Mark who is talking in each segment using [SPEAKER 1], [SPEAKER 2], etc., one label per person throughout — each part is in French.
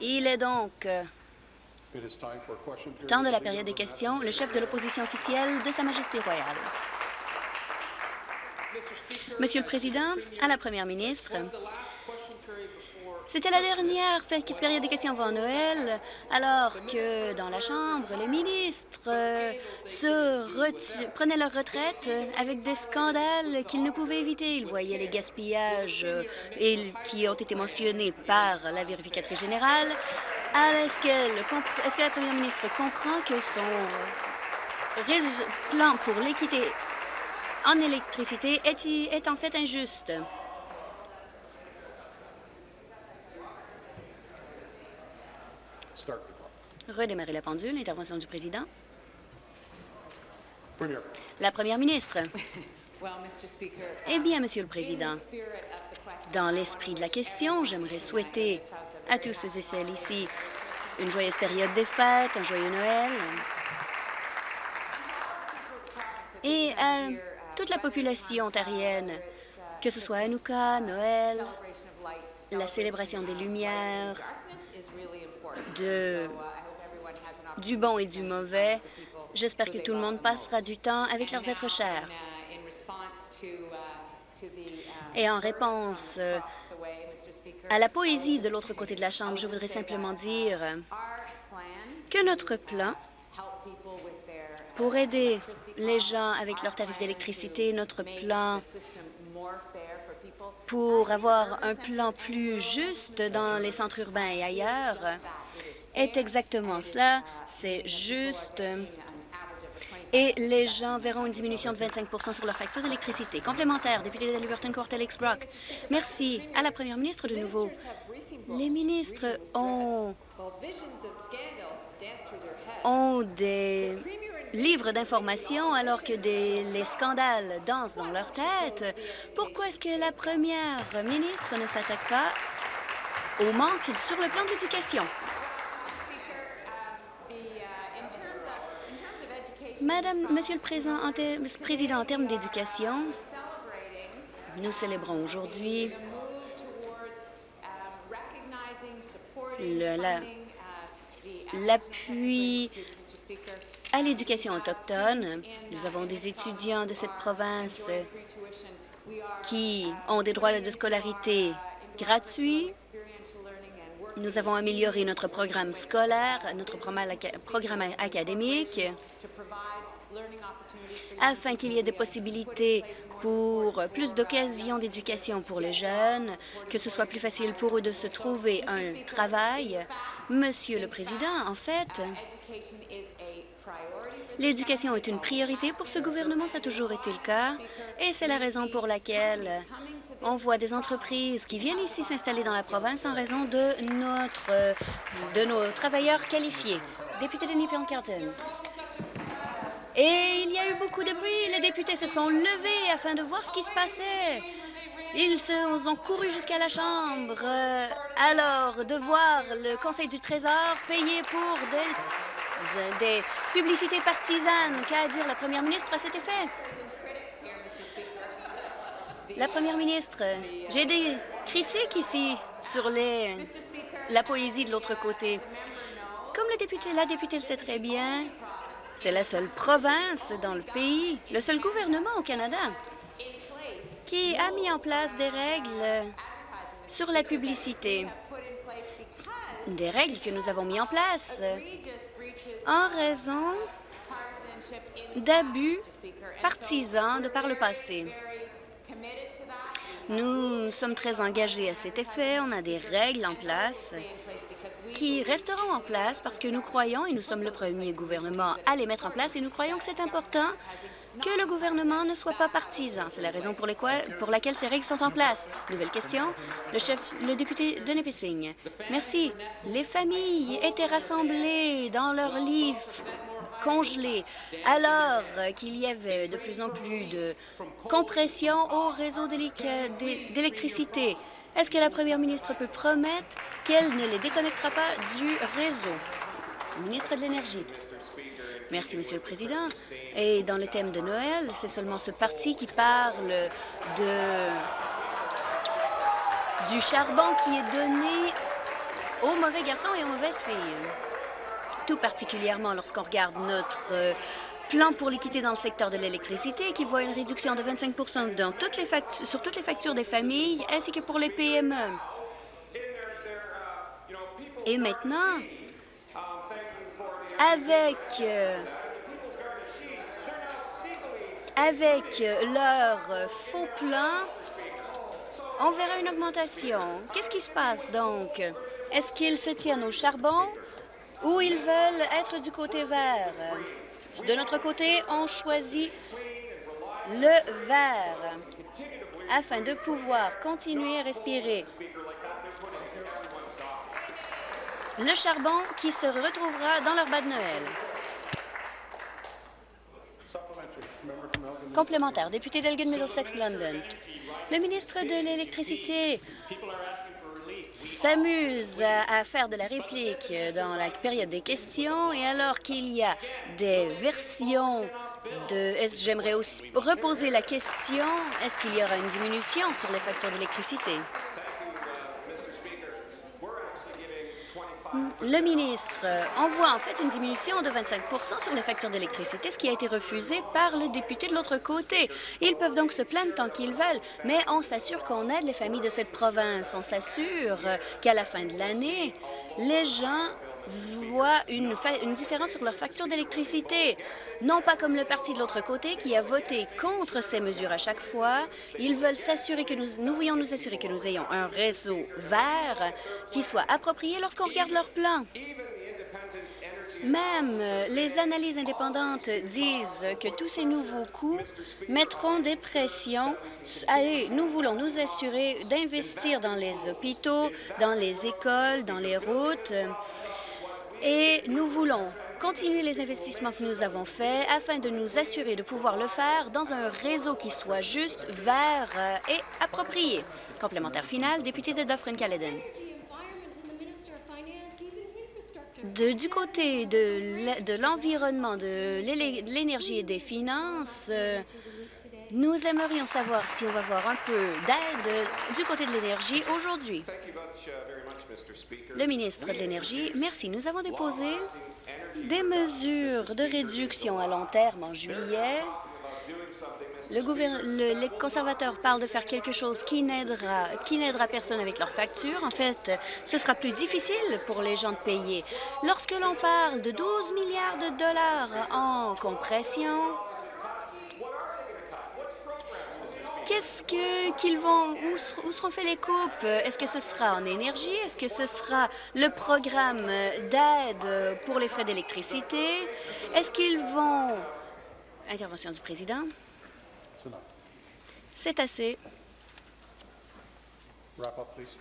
[SPEAKER 1] Il est donc euh, temps de la période des questions. Le chef de l'opposition officielle de Sa Majesté royale. Monsieur le Président, à la Première ministre, c'était la dernière période des questions avant Noël, alors que dans la Chambre, les ministres euh, prenaient leur retraite avec des scandales qu'ils ne pouvaient éviter. Ils voyaient les gaspillages euh, qui ont été mentionnés par la vérificatrice générale. Est-ce que, la première ministre comprend que son plan pour l'équité en électricité est en fait injuste? Redémarrer la pendule. Intervention du président. La première ministre. Eh bien, Monsieur le Président, dans l'esprit de la question, j'aimerais souhaiter à tous ceux et celles ici une joyeuse période des fêtes, un joyeux Noël, et à toute la population ontarienne, que ce soit Hanouka, Noël, la célébration des Lumières, du bon et du mauvais. J'espère que tout le monde passera du temps avec leurs êtres chers. Et en réponse euh, à la poésie de l'autre côté de la Chambre, je voudrais simplement dire que notre plan pour aider les gens avec leurs tarifs d'électricité, notre plan pour avoir un plan plus juste dans les centres urbains et ailleurs est exactement cela. C'est juste. Et les gens verront une diminution de 25% sur leur facture d'électricité. Complémentaire, député de Liberton Court, Alex Brock. Merci. À la première ministre de nouveau. Les ministres ont, des livres d'informations alors que les scandales dansent dans leur tête. Pourquoi est-ce que la première ministre ne s'attaque pas au manque sur le plan d'éducation? Madame, Monsieur le Président, en, Président, en termes d'éducation, nous célébrons aujourd'hui l'appui à l'éducation autochtone. Nous avons des étudiants de cette province qui ont des droits de scolarité gratuits. Nous avons amélioré notre programme scolaire, notre programme académique afin qu'il y ait des possibilités pour plus d'occasions d'éducation pour les jeunes, que ce soit plus facile pour eux de se trouver un travail. Monsieur le Président, en fait, l'éducation est une priorité pour ce gouvernement, ça a toujours été le cas, et c'est la raison pour laquelle on voit des entreprises qui viennent ici s'installer dans la province en raison de, notre, de nos travailleurs qualifiés. Député de Nippion-Carton. Et il y a eu beaucoup de bruit. Les députés se sont levés afin de voir ce qui se passait. Ils se, ont couru jusqu'à la Chambre. Euh, alors, de voir le Conseil du Trésor payer pour des, des publicités partisanes. Qu'a dire la première ministre à cet effet? La première ministre, j'ai des critiques ici sur la poésie de l'autre côté. Comme la députée le sait très bien, c'est la seule province dans le pays, le seul gouvernement au Canada qui a mis en place des règles sur la publicité. Des règles que nous avons mis en place en raison d'abus partisans de par le passé. Nous sommes très engagés à cet effet. On a des règles en place qui resteront en place parce que nous croyons, et nous sommes le premier gouvernement à les mettre en place, et nous croyons que c'est important que le gouvernement ne soit pas partisan. C'est la raison pour, laquelle ces règles sont en place. Nouvelle question, le chef, le député de Nipissing. Merci. Les familles étaient rassemblées dans leurs livres congelés alors qu'il y avait de plus en plus de compression au réseau d'électricité. Est-ce que la première ministre peut promettre qu'elle ne les déconnectera pas du réseau? Ministre de l'Énergie. Merci, Monsieur le Président. Et dans le thème de Noël, c'est seulement ce parti qui parle de du charbon qui est donné aux mauvais garçons et aux mauvaises filles. Tout particulièrement lorsqu'on regarde notre euh, plan pour l'équité dans le secteur de l'électricité qui voit une réduction de 25 dans toutes les sur toutes les factures des familles ainsi que pour les PME. Et maintenant, avec, euh, avec leur faux plan, on verra une augmentation. Qu'est-ce qui se passe donc? Est-ce qu'ils se tiennent au charbon? Ou ils veulent être du côté vert? De notre côté, on choisit le vert afin de pouvoir continuer à respirer. Le charbon qui se retrouvera dans leur bas de Noël. Complémentaire, député d'Elgin Middlesex London. Le ministre de l'Électricité s'amuse à, faire de la réplique dans la période des questions et alors qu'il y a des versions de... J'aimerais aussi reposer la question, est-ce qu'il y aura une diminution sur les factures d'électricité? Le ministre envoie en fait une diminution de 25% sur les factures d'électricité, ce qui a été refusé par le député de l'autre côté. Ils peuvent donc se plaindre tant qu'ils veulent, mais on s'assure qu'on aide les familles de cette province. On s'assure qu'à la fin de l'année, les gens voient une, différence sur leur facture d'électricité. Non pas comme le parti de l'autre côté qui a voté contre ces mesures à chaque fois. Ils veulent s'assurer que nous, nous voulons nous assurer que nous ayons un réseau vert qui soit approprié lorsqu'on regarde leur plan. Même les analyses indépendantes disent que tous ces nouveaux coûts mettront des pressions. Nous voulons nous assurer d'investir dans les hôpitaux, dans les écoles, dans les routes et nous voulons continuer les investissements que nous avons faits afin de nous assurer de pouvoir le faire dans un réseau qui soit juste, vert euh, et approprié. Complémentaire final, député de Dufferin-Caledon. du côté de l'environnement, de l'énergie et des finances, euh, nous aimerions savoir si on va voir un peu d'aide du côté de l'énergie aujourd'hui. Le ministre de l'Énergie, merci. Nous avons déposé des mesures de réduction à long terme en juillet. Le les conservateurs parlent de faire quelque chose qui n'aidera qui n'aidera personne avec leurs factures. En fait, ce sera plus difficile pour les gens de payer. Lorsque l'on parle de 12 milliards de dollars en compression, Qu'est-ce qu'ils vont, où, seront faites les coupes? Est-ce que ce sera en énergie? Est-ce que ce sera le programme d'aide pour les frais d'électricité? Est-ce qu'ils vont... Intervention du président? C'est assez.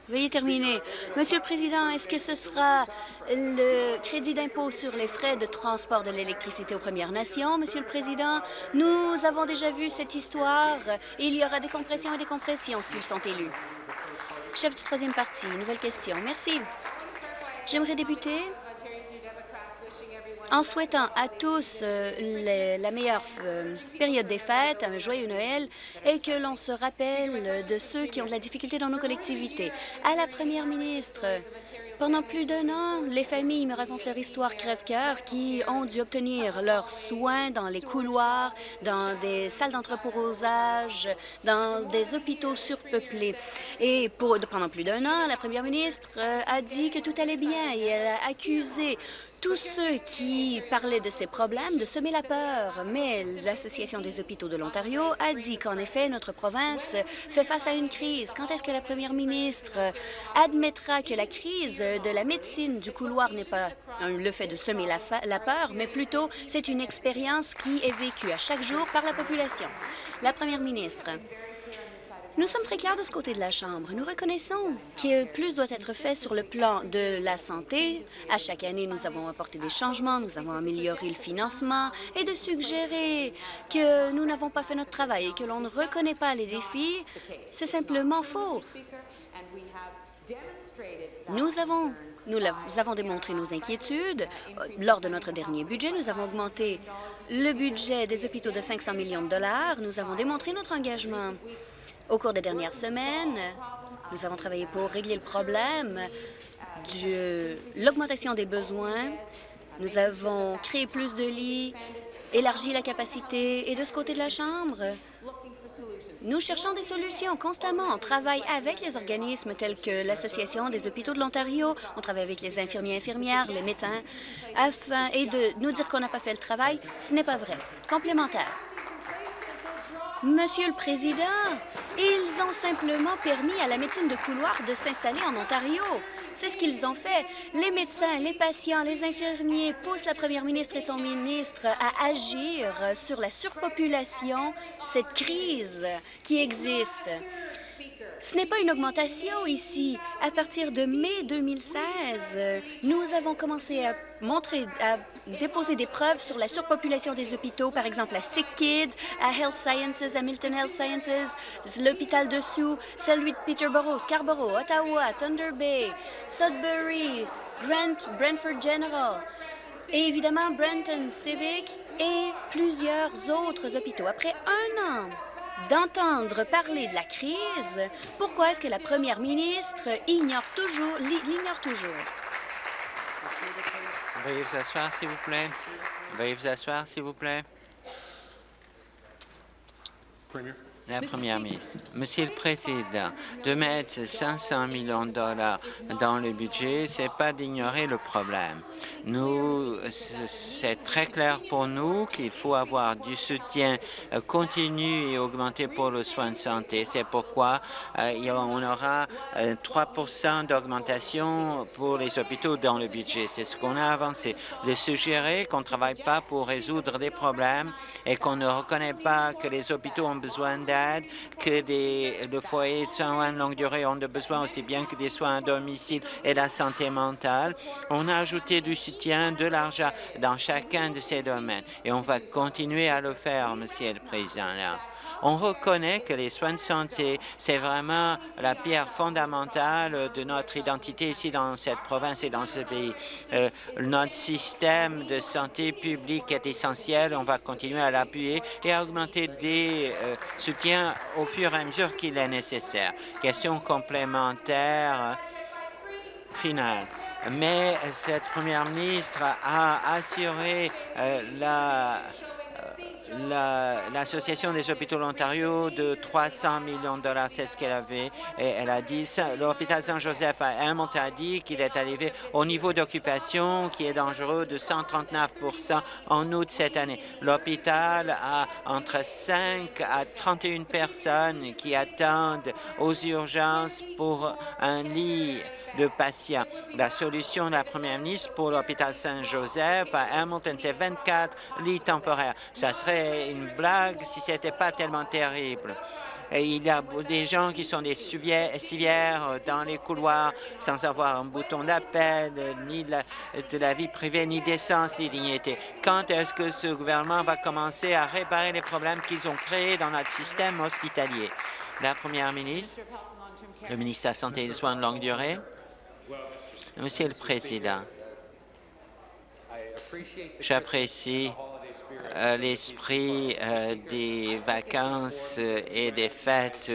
[SPEAKER 1] Veuillez terminer. Monsieur le Président, est-ce que ce sera le crédit d'impôt sur les frais de transport de l'électricité aux Premières Nations? Monsieur le Président, nous avons déjà vu cette histoire. Il y aura des compressions et des compressions s'ils sont élus. Chef du troisième parti, nouvelle question. Merci. J'aimerais débuter en souhaitant à tous euh, la meilleure euh, période des fêtes, un joyeux Noël, et que l'on se rappelle de ceux qui ont de la difficulté dans nos collectivités. À la première ministre, pendant plus d'un an, les familles me racontent leur histoire crève-cœur qui ont dû obtenir leurs soins dans les couloirs, dans des salles d'entreposage, dans des hôpitaux surpeuplés. Et pendant plus d'un an, la première ministre euh, a dit que tout allait bien et elle a accusé tous ceux qui parlaient de ces problèmes de semer la peur, mais l'Association des hôpitaux de l'Ontario a dit qu'en effet, notre province fait face à une crise. Quand est-ce que la première ministre admettra que la crise de la médecine du couloir n'est pas le fait de semer la, peur, mais plutôt c'est une expérience qui est vécue à chaque jour par la population? La première ministre, nous sommes très clairs de ce côté de la Chambre. Nous reconnaissons que plus doit être fait sur le plan de la santé. À chaque année, nous avons apporté des changements, nous avons amélioré le financement et de suggérer que nous n'avons pas fait notre travail et que l'on ne reconnaît pas les défis, c'est simplement faux. Nous avons nous avons démontré nos inquiétudes. Lors de notre dernier budget, nous avons augmenté le budget des hôpitaux de 500 millions de dollars. Nous avons démontré notre engagement. Au cours des dernières semaines, nous avons travaillé pour régler le problème de l'augmentation des besoins. Nous avons créé plus de lits, élargi la capacité et de ce côté de la Chambre, nous cherchons des solutions constamment. On travaille avec les organismes tels que l'Association des hôpitaux de l'Ontario, on travaille avec les infirmiers infirmières, les médecins, afin et de nous dire qu'on n'a pas fait le travail, ce n'est pas vrai. Complémentaire. Monsieur le Président, ils ont simplement permis à la médecine de couloir de s'installer en Ontario. C'est ce qu'ils ont fait. Les médecins, les patients, les infirmiers poussent la première ministre et son ministre à agir sur la surpopulation, cette crise qui existe. Ce n'est pas une augmentation ici. À partir de mai 2016, nous avons commencé à montrer, à déposer des preuves sur la surpopulation des hôpitaux, par exemple à Sick Kids, à Health Sciences, à Milton Health Sciences, l'hôpital de Sioux, celui de Peterborough, Scarborough, Ottawa, Thunder Bay, Sudbury, Grant, Brentford General et évidemment Brenton Civic et plusieurs autres hôpitaux. Après un an d'entendre parler de la crise, pourquoi est-ce que la première ministre ignore toujours, l'ignore toujours?
[SPEAKER 2] Veuillez vous asseoir, s'il vous plaît. Veuillez vous asseoir, s'il vous plaît. La Première ministre. Monsieur le Président, de mettre 500 millions de dollars dans le budget, c'est pas d'ignorer le problème. Nous, c'est très clair pour nous qu'il faut avoir du soutien euh, continu et augmenté pour le soin de santé. C'est pourquoi euh, on aura 3 euh, d'augmentation pour les hôpitaux dans le budget. C'est ce qu'on a avancé. De suggérer qu'on ne travaille pas pour résoudre des problèmes et qu'on ne reconnaît pas que les hôpitaux ont besoin d'aide que des, le foyer de soins de longue durée ont besoin aussi bien que des soins à domicile et la santé mentale. On a ajouté du soutien, de l'argent dans chacun de ces domaines et on va continuer à le faire, Monsieur le Président. On reconnaît que les soins de santé, c'est vraiment la pierre fondamentale de notre identité ici dans cette province et dans ce pays. Euh, notre système de santé publique est essentiel. On va continuer à l'appuyer et à augmenter des euh, soutiens au fur et à mesure qu'il est nécessaire. Question complémentaire finale mais cette première ministre a assuré euh, la l'Association des hôpitaux de l'Ontario de 300 millions de dollars, c'est ce qu'elle avait. Et elle a dit, l'hôpital Saint-Joseph à Hamilton a dit qu'il est arrivé au niveau d'occupation qui est dangereux de 139% en août cette année. L'hôpital a entre 5 à 31 personnes qui attendent aux urgences pour un lit de patients. La solution de la première ministre pour l'hôpital Saint-Joseph à Hamilton, c'est 24 lits temporaires. Ça serait une blague si ce n'était pas tellement terrible. Il y a des gens qui sont des civières dans les couloirs sans avoir un bouton d'appel, ni de la, de la, vie privée, ni d'essence, ni dignité. Quand est-ce que ce gouvernement va commencer à réparer les problèmes qu'ils ont créés dans notre système hospitalier? La première ministre, le ministre de la Santé et des Soins de longue durée. Monsieur le Président, j'apprécie l'esprit euh, des vacances euh, et des fêtes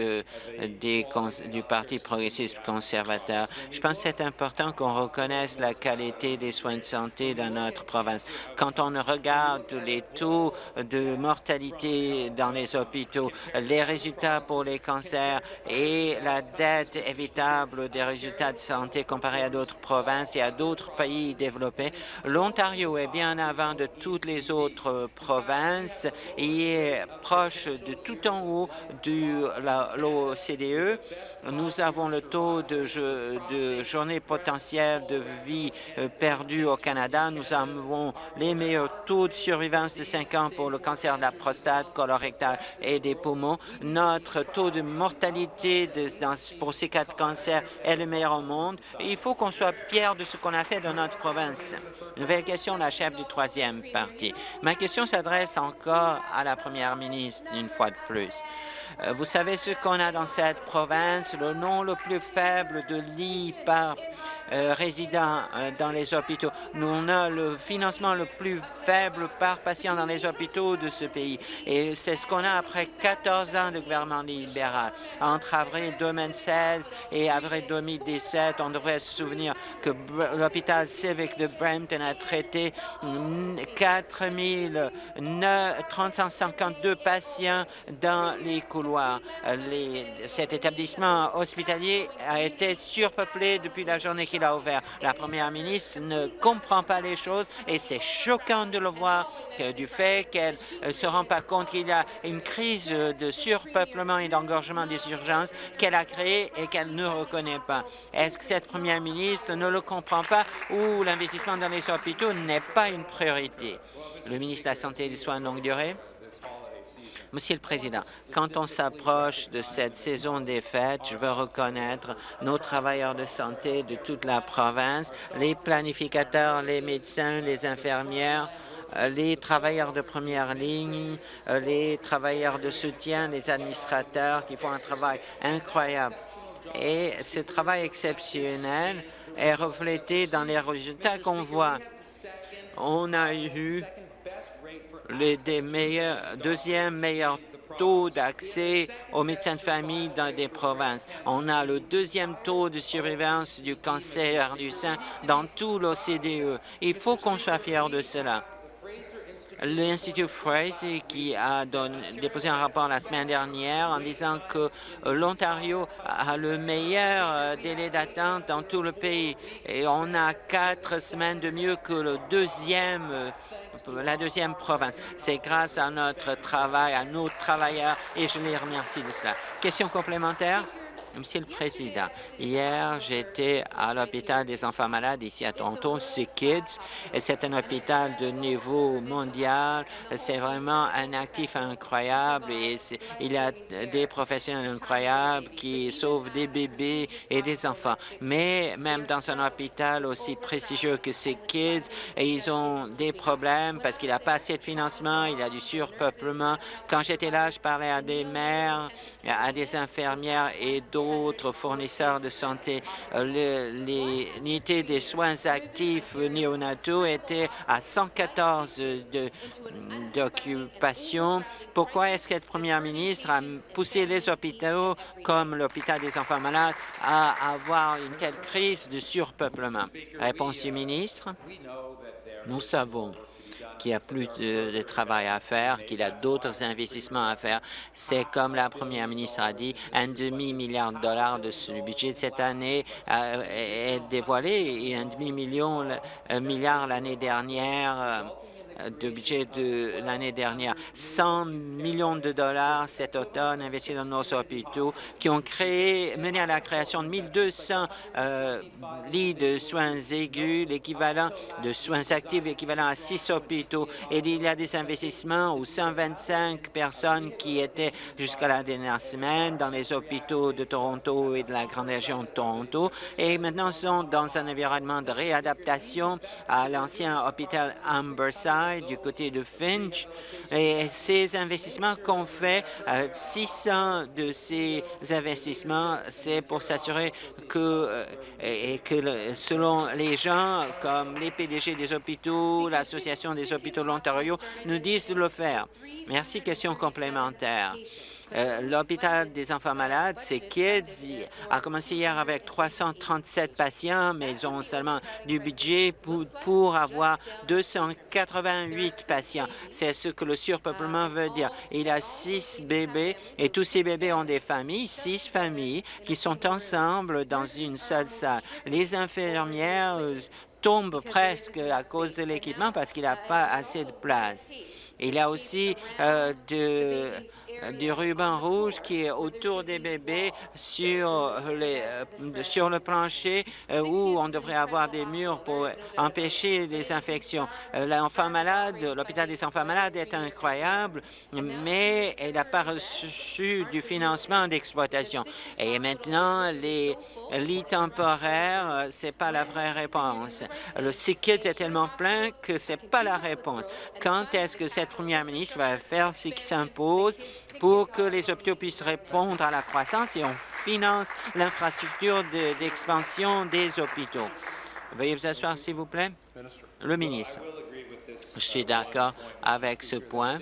[SPEAKER 2] des du Parti progressiste conservateur. Je pense que c'est important qu'on reconnaisse la qualité des soins de santé dans notre province. Quand on regarde les taux de mortalité dans les hôpitaux, les résultats pour les cancers et la dette évitable des résultats de santé comparés à d'autres provinces et à d'autres pays développés, l'Ontario est bien avant de toutes les autres province et est proche de tout en haut de l'OCDE. Nous avons le taux de, journée potentielle de vie euh, perdue au Canada. Nous avons les meilleurs taux de survivance de 5 ans pour le cancer de la prostate, colorectal et des poumons. Notre taux de mortalité pour ces quatre cancers est le meilleur au monde. il faut qu'on soit fier de ce qu'on a fait dans notre province. Nouvelle question, la chef du troisième parti. Ma question s'adresse encore à la première ministre une fois de plus. Euh, vous savez ce qu'on a dans cette province, le nom le plus faible de lits par résidents dans les hôpitaux. Nous, on a le financement le plus faible par patient dans les hôpitaux de ce pays. Et c'est ce qu'on a après 14 ans de gouvernement libéral. Entre avril 2016 et avril 2017, on devrait se souvenir que l'hôpital civique de Brampton a traité 4 352 patients dans les couloirs. Cet établissement hospitalier a été surpeuplé depuis la journée qu'il a ouvert. La première ministre ne comprend pas les choses et c'est choquant de le voir du fait qu'elle ne euh, se rend pas compte qu'il y a une crise de surpeuplement et d'engorgement des urgences qu'elle a créée et qu'elle ne reconnaît pas. Est-ce que cette première ministre ne le comprend pas ou l'investissement dans les n'est pas une priorité? Le ministre de la Santé et des Soins de longue durée. Monsieur le Président, quand on s'approche de cette saison des fêtes, je veux reconnaître nos travailleurs de santé de toute la province, les planificateurs, les médecins, les infirmières, euh, les travailleurs de première ligne, euh, les travailleurs de soutien, les administrateurs qui font un travail incroyable. Et ce travail exceptionnel est reflété dans les résultats qu'on voit. On a eu le deuxième meilleur taux d'accès aux médecins de famille dans des provinces. On a le deuxième taux de surveillance du cancer du sein dans tout l'OCDE. Il faut qu'on soit fier de cela. L'Institut Fraser qui a déposé un rapport la semaine dernière en disant que euh, l'Ontario a le meilleur euh, délai d'attente dans tout le pays et on a quatre semaines de mieux que euh, la deuxième province. C'est grâce à notre travail, à nos travailleurs, et je les remercie de cela. Question complémentaire? Monsieur le Président, hier, j'étais à l'hôpital des enfants malades ici à Toronto, Kids, et c'est un hôpital de niveau mondial. C'est vraiment un actif incroyable et il y a des professionnels incroyables qui sauvent des bébés et des enfants. Mais même dans un hôpital aussi prestigieux que Kids, et ils ont des problèmes parce qu'il n'y pas assez de financement, il y a du surpeuplement. Quand j'étais là, je parlais à des mères, à des infirmières et d'autres d'autres fournisseurs de santé. Euh, l'unité des soins actifs néonataux était à 114 d'occupation. Pourquoi est-ce que la première ministre a poussé les hôpitaux, comme l'hôpital des enfants malades, à avoir une telle crise de surpeuplement? Réponse du ministre. Nous savons qu'il y a plus de, travail à faire, qu'il y a d'autres investissements à faire. C'est comme la première ministre a dit, un demi-milliard de dollars de ce budget de cette année euh, est dévoilé et un demi-million milliard l'année dernière de budget de l'année dernière. 100 millions de dollars cet automne investis dans nos hôpitaux qui ont créé, mené à la création de 1200 euh, lits de soins aigus, l'équivalent de soins actifs, équivalent à six hôpitaux. Et il y a des investissements où 125 personnes qui étaient jusqu'à la dernière semaine dans les hôpitaux de Toronto et de la grande région de Toronto et maintenant sont dans un environnement de réadaptation à l'ancien hôpital Amberside du côté de Finch. Et ces investissements qu'on fait, 600 euh, de ces investissements, c'est pour s'assurer que, euh, et que selon les gens, comme les PDG des hôpitaux, l'Association des hôpitaux de l'Ontario, nous disent de le faire. Merci. Question complémentaire. Euh, l'hôpital des enfants malades, c'est Kids, a commencé hier avec 337 patients, mais ils ont seulement du budget pour, avoir 288 patients. C'est ce que le surpeuplement veut dire. Il a six bébés et tous ces bébés ont des familles, six familles qui sont ensemble dans une seule salle. Les infirmières euh, tombent presque à cause de l'équipement parce qu'il n'y a pas assez de place. Il a aussi euh, de du ruban rouge qui est autour des bébés sur, les, euh, sur le plancher euh, où on devrait avoir des murs pour empêcher les infections. Euh, l'enfant malade, l'hôpital des enfants malades est incroyable, mais elle n'a pas reçu du financement d'exploitation. Et maintenant, les lits temporaires, c'est pas la vraie réponse. Le SICID est tellement plein que c'est pas la réponse. Quand est-ce que cette première ministre va faire ce qui s'impose? Pour que les hôpitaux puissent répondre à la croissance et on finance l'infrastructure d'expansion des hôpitaux. Veuillez vous asseoir, s'il vous plaît. Le ministre. Je suis d'accord avec ce point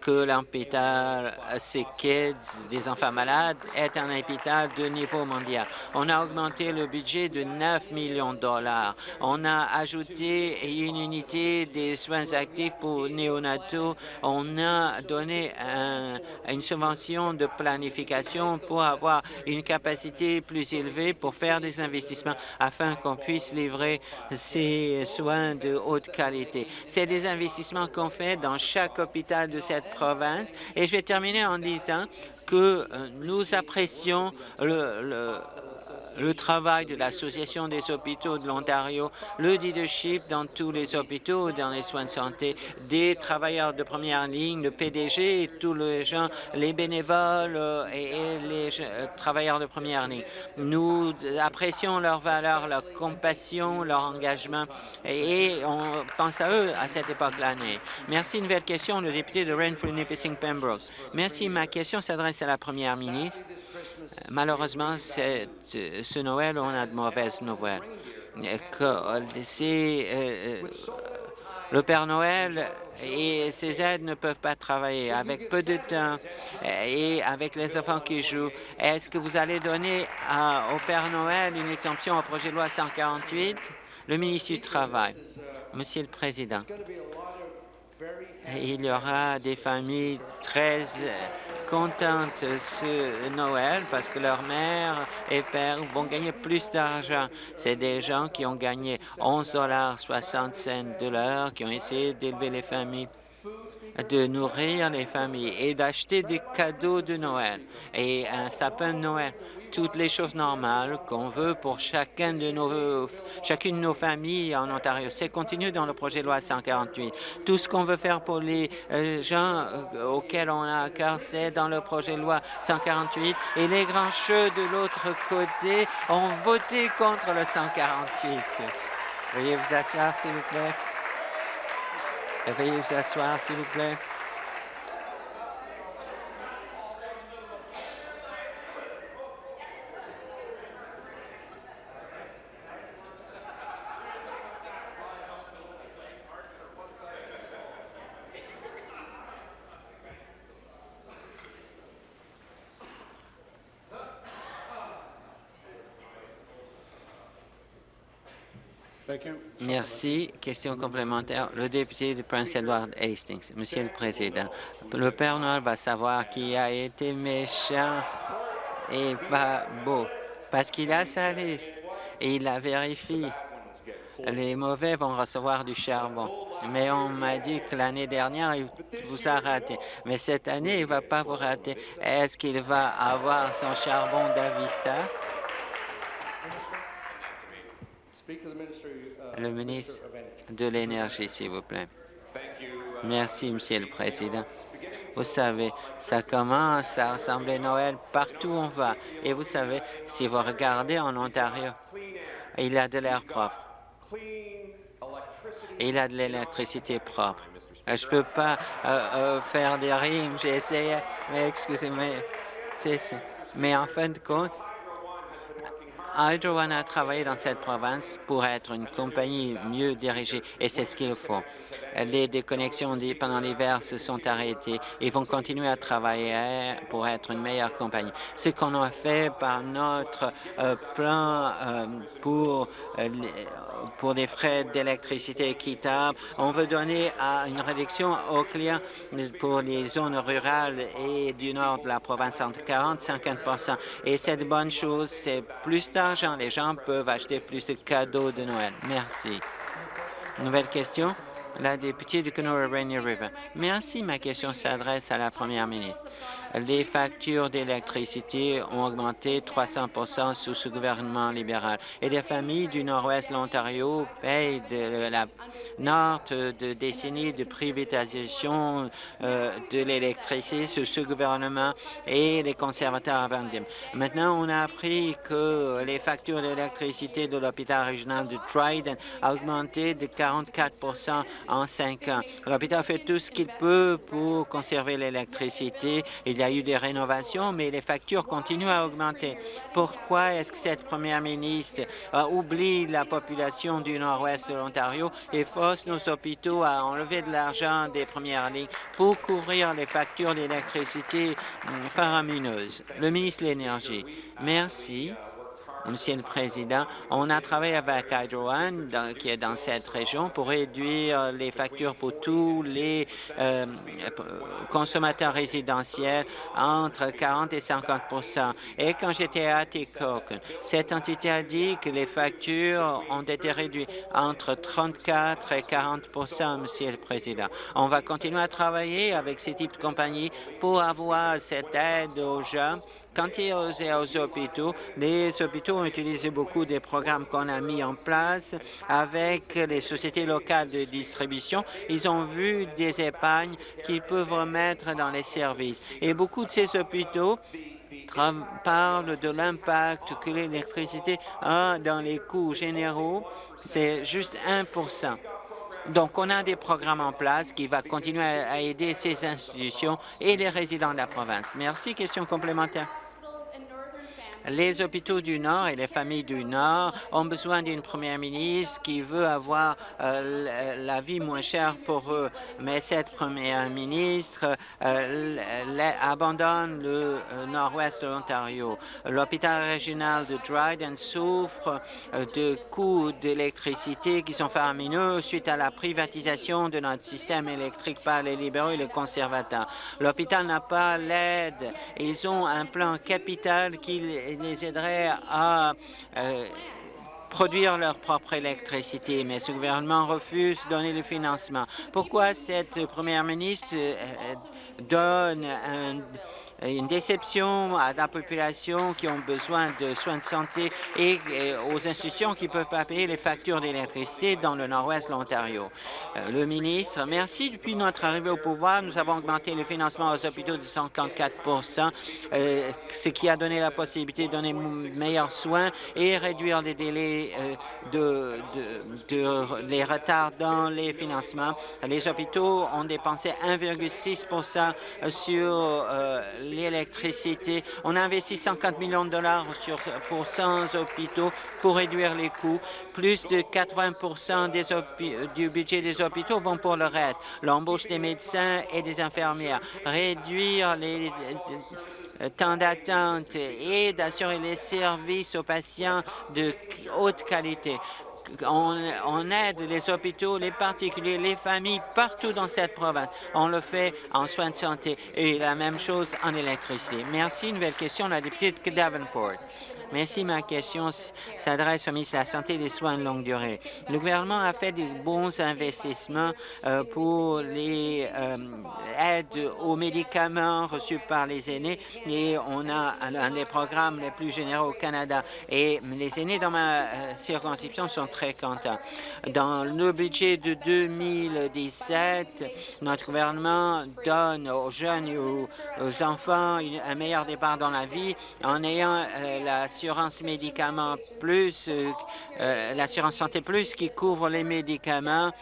[SPEAKER 2] que l'hôpital Sick Kids des enfants malades est un hôpital de niveau mondial. On a augmenté le budget de 9 millions de dollars. On a ajouté une unité des soins actifs pour néonataux. On a donné une subvention de planification pour avoir une capacité plus élevée pour faire des investissements afin qu'on puisse livrer ces soins de haute qualité. C'est des investissements qu'on fait dans chaque hôpital de cette province. Et je vais terminer en disant que euh, nous apprécions le, le travail de l'Association des hôpitaux de l'Ontario, le leadership dans tous les hôpitaux, dans les soins de santé, des travailleurs de première ligne, le PDG, tous les gens, les bénévoles euh, et les euh, travailleurs de première ligne. Nous apprécions leur valeur, leur compassion, leur engagement et on pense à eux à cette époque de l'année. Merci. Une nouvelle question, le député de Renfrew, Nipissing, Pembroke. Merci. Ma question s'adresse à la première ministre. Malheureusement, ce Noël, on a de mauvaises nouvelles. Euh, euh, le Père Noël et ses aides ne peuvent pas travailler avec peu de temps et avec les enfants qui jouent. Est-ce que vous allez donner au Père Noël une exemption au projet de loi 148? Le ministre du Travail. Monsieur le Président, il y aura des familles très contentes ce Noël parce que leur mère et père vont gagner plus d'argent. C'est des gens qui ont gagné 11,60 de l'heure, qui ont essayé d'élever les familles de nourrir les familles et d'acheter des cadeaux de Noël et un sapin de Noël toutes les choses normales qu'on veut pour chacun de nos, chacune de nos familles en Ontario. C'est continu dans le projet de loi 148. Tout ce qu'on veut faire pour les euh, gens euh, auxquels on a cœur, c'est dans le projet de loi 148. Et les grands cheux de l'autre côté ont voté contre le 148. Veuillez vous asseoir, s'il vous plaît. Veuillez vous asseoir, s'il vous plaît. Merci. Question complémentaire. Le député de Prince Edward Hastings. Monsieur le Président, le Père Noël va savoir qui a été méchant et pas beau, parce qu'il a sa liste et il la vérifie. Les mauvais vont recevoir du charbon. Mais on m'a dit que l'année dernière, il vous a raté. Mais cette année, il ne va pas vous rater. Est-ce qu'il va avoir son charbon d'Avista? Le ministre de l'Énergie, s'il vous plaît. Merci, Monsieur le Président. Vous savez, ça commence à ressembler Noël partout où on va. Et vous savez, si vous regardez en Ontario, il a de l'air propre. Il a de l'électricité propre. Je ne peux pas euh, euh, faire des rimes, j'ai essayé, mais excusez-moi. Mais en fin de compte, Hydro One a travaillé dans cette province pour être une compagnie mieux dirigée et c'est ce qu'il faut. Les déconnexions pendant l'hiver se sont arrêtées. Ils vont continuer à travailler pour être une meilleure compagnie. Ce qu'on a fait par notre euh, plan euh, pour euh, pour des frais d'électricité équitables. On veut donner une réduction aux clients pour les zones rurales et du nord de la province entre 40 et 50% Et cette bonne chose, c'est plus Les gens peuvent acheter plus de cadeaux de Noël. Merci. Nouvelle question? La députée de Kenora Rainier River. Merci. Ma question s'adresse à la première ministre. Les factures d'électricité ont augmenté 300% sous ce gouvernement libéral et les familles du nord-ouest de l'Ontario payent de la nord de décennies de privatisation euh, de l'électricité sous ce gouvernement et les conservateurs avant Maintenant, on a appris que les factures d'électricité de l'hôpital régional de Dryden ont augmenté de 44 en cinq ans. L'hôpital fait tout ce qu'il peut pour conserver l'électricité. Y a eu des rénovations, mais les factures continuent à augmenter. Pourquoi est-ce que cette première ministre oublie la population du nord-ouest de l'Ontario et force nos hôpitaux à enlever de l'argent des premières lignes pour couvrir les factures d'électricité hum, faramineuses? Le ministre de l'Énergie. Merci. Monsieur le Président, on a travaillé avec Hydro One, qui est dans cette région, pour réduire les factures pour tous les euh, consommateurs résidentiels entre 40 et 50 Et quand j'étais à Tikok, cette entité a dit que les factures ont été réduites entre 34 et 40 Monsieur le Président. On va continuer à travailler avec ces types de compagnies pour avoir cette aide aux gens Quant aux, hôpitaux, les hôpitaux ont utilisé beaucoup des programmes qu'on a mis en place avec les sociétés locales de distribution. Ils ont vu des épargnes qu'ils peuvent remettre dans les services. Et beaucoup de ces hôpitaux parlent de l'impact que l'électricité a dans les coûts généraux. C'est juste 1 donc, on a des programmes en place qui vont continuer à aider ces institutions et les résidents de la province. Merci. Question complémentaire. Les hôpitaux du Nord et les familles du Nord ont besoin d'une première ministre qui veut avoir euh, la vie moins chère pour eux. Mais cette première ministre euh, abandonne le euh, nord-ouest de l'Ontario. L'hôpital régional de Dryden souffre de coûts d'électricité qui sont faramineux suite à la privatisation de notre système électrique par les libéraux et les conservateurs. L'hôpital n'a pas l'aide. Ils ont un plan capital qui les aiderait à euh, produire leur propre électricité, mais ce gouvernement refuse de donner le financement. Pourquoi cette première ministre euh, donne un une déception à la population qui ont besoin de soins de santé et aux institutions qui ne peuvent pas payer les factures d'électricité dans le nord-ouest de l'Ontario. Euh, le ministre, merci. Depuis notre arrivée au pouvoir, nous avons augmenté le financement aux hôpitaux de 54 euh, ce qui a donné la possibilité de donner meilleurs soins et réduire les délais euh, de, de, les retards dans les financements. Les hôpitaux ont dépensé 1,6 sur l'électricité. On a investi 150 millions de dollars pour 100 hôpitaux pour réduire les coûts. Plus de 80 des du budget des hôpitaux vont pour le reste. L'embauche des médecins et des infirmières, réduire les euh, temps d'attente et d'assurer les services aux patients de haute qualité on, aide les hôpitaux, les particuliers, les familles partout dans cette province. On le fait en soins de santé et la même chose en électricité. Merci. Nouvelle question, la députée de Davenport. Merci. Ma question s'adresse au ministre de la Santé et des soins de longue durée. Le gouvernement a fait des bons investissements euh, pour les euh, aides aux médicaments reçus par les aînés et on a un des programmes les plus généraux au Canada. Et les aînés dans ma euh, circonscription sont très contents. Dans le budget de 2017, notre gouvernement donne aux jeunes et aux, enfants un meilleur départ dans la vie en ayant la l'assurance médicaments plus, euh, euh, l'assurance santé plus qui couvre les médicaments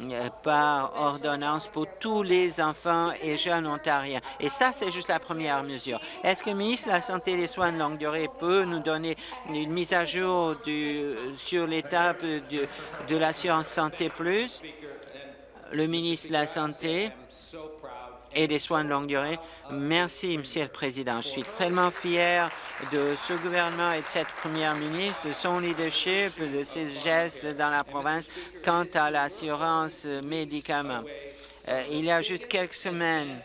[SPEAKER 2] euh, par ordonnance pour tous les enfants et jeunes ontariens. Et ça, c'est juste la première mesure. Est-ce que le ministre de la Santé et des soins de longue durée peut nous donner une mise à jour sur l'étape de l'assurance santé plus? Le ministre de la Santé et des soins de longue durée. Merci, Monsieur le Président. Je suis tellement fier de ce gouvernement et de cette première ministre, de son leadership, de ses gestes dans la province quant à l'assurance médicaments. Euh, il y a juste quelques semaines,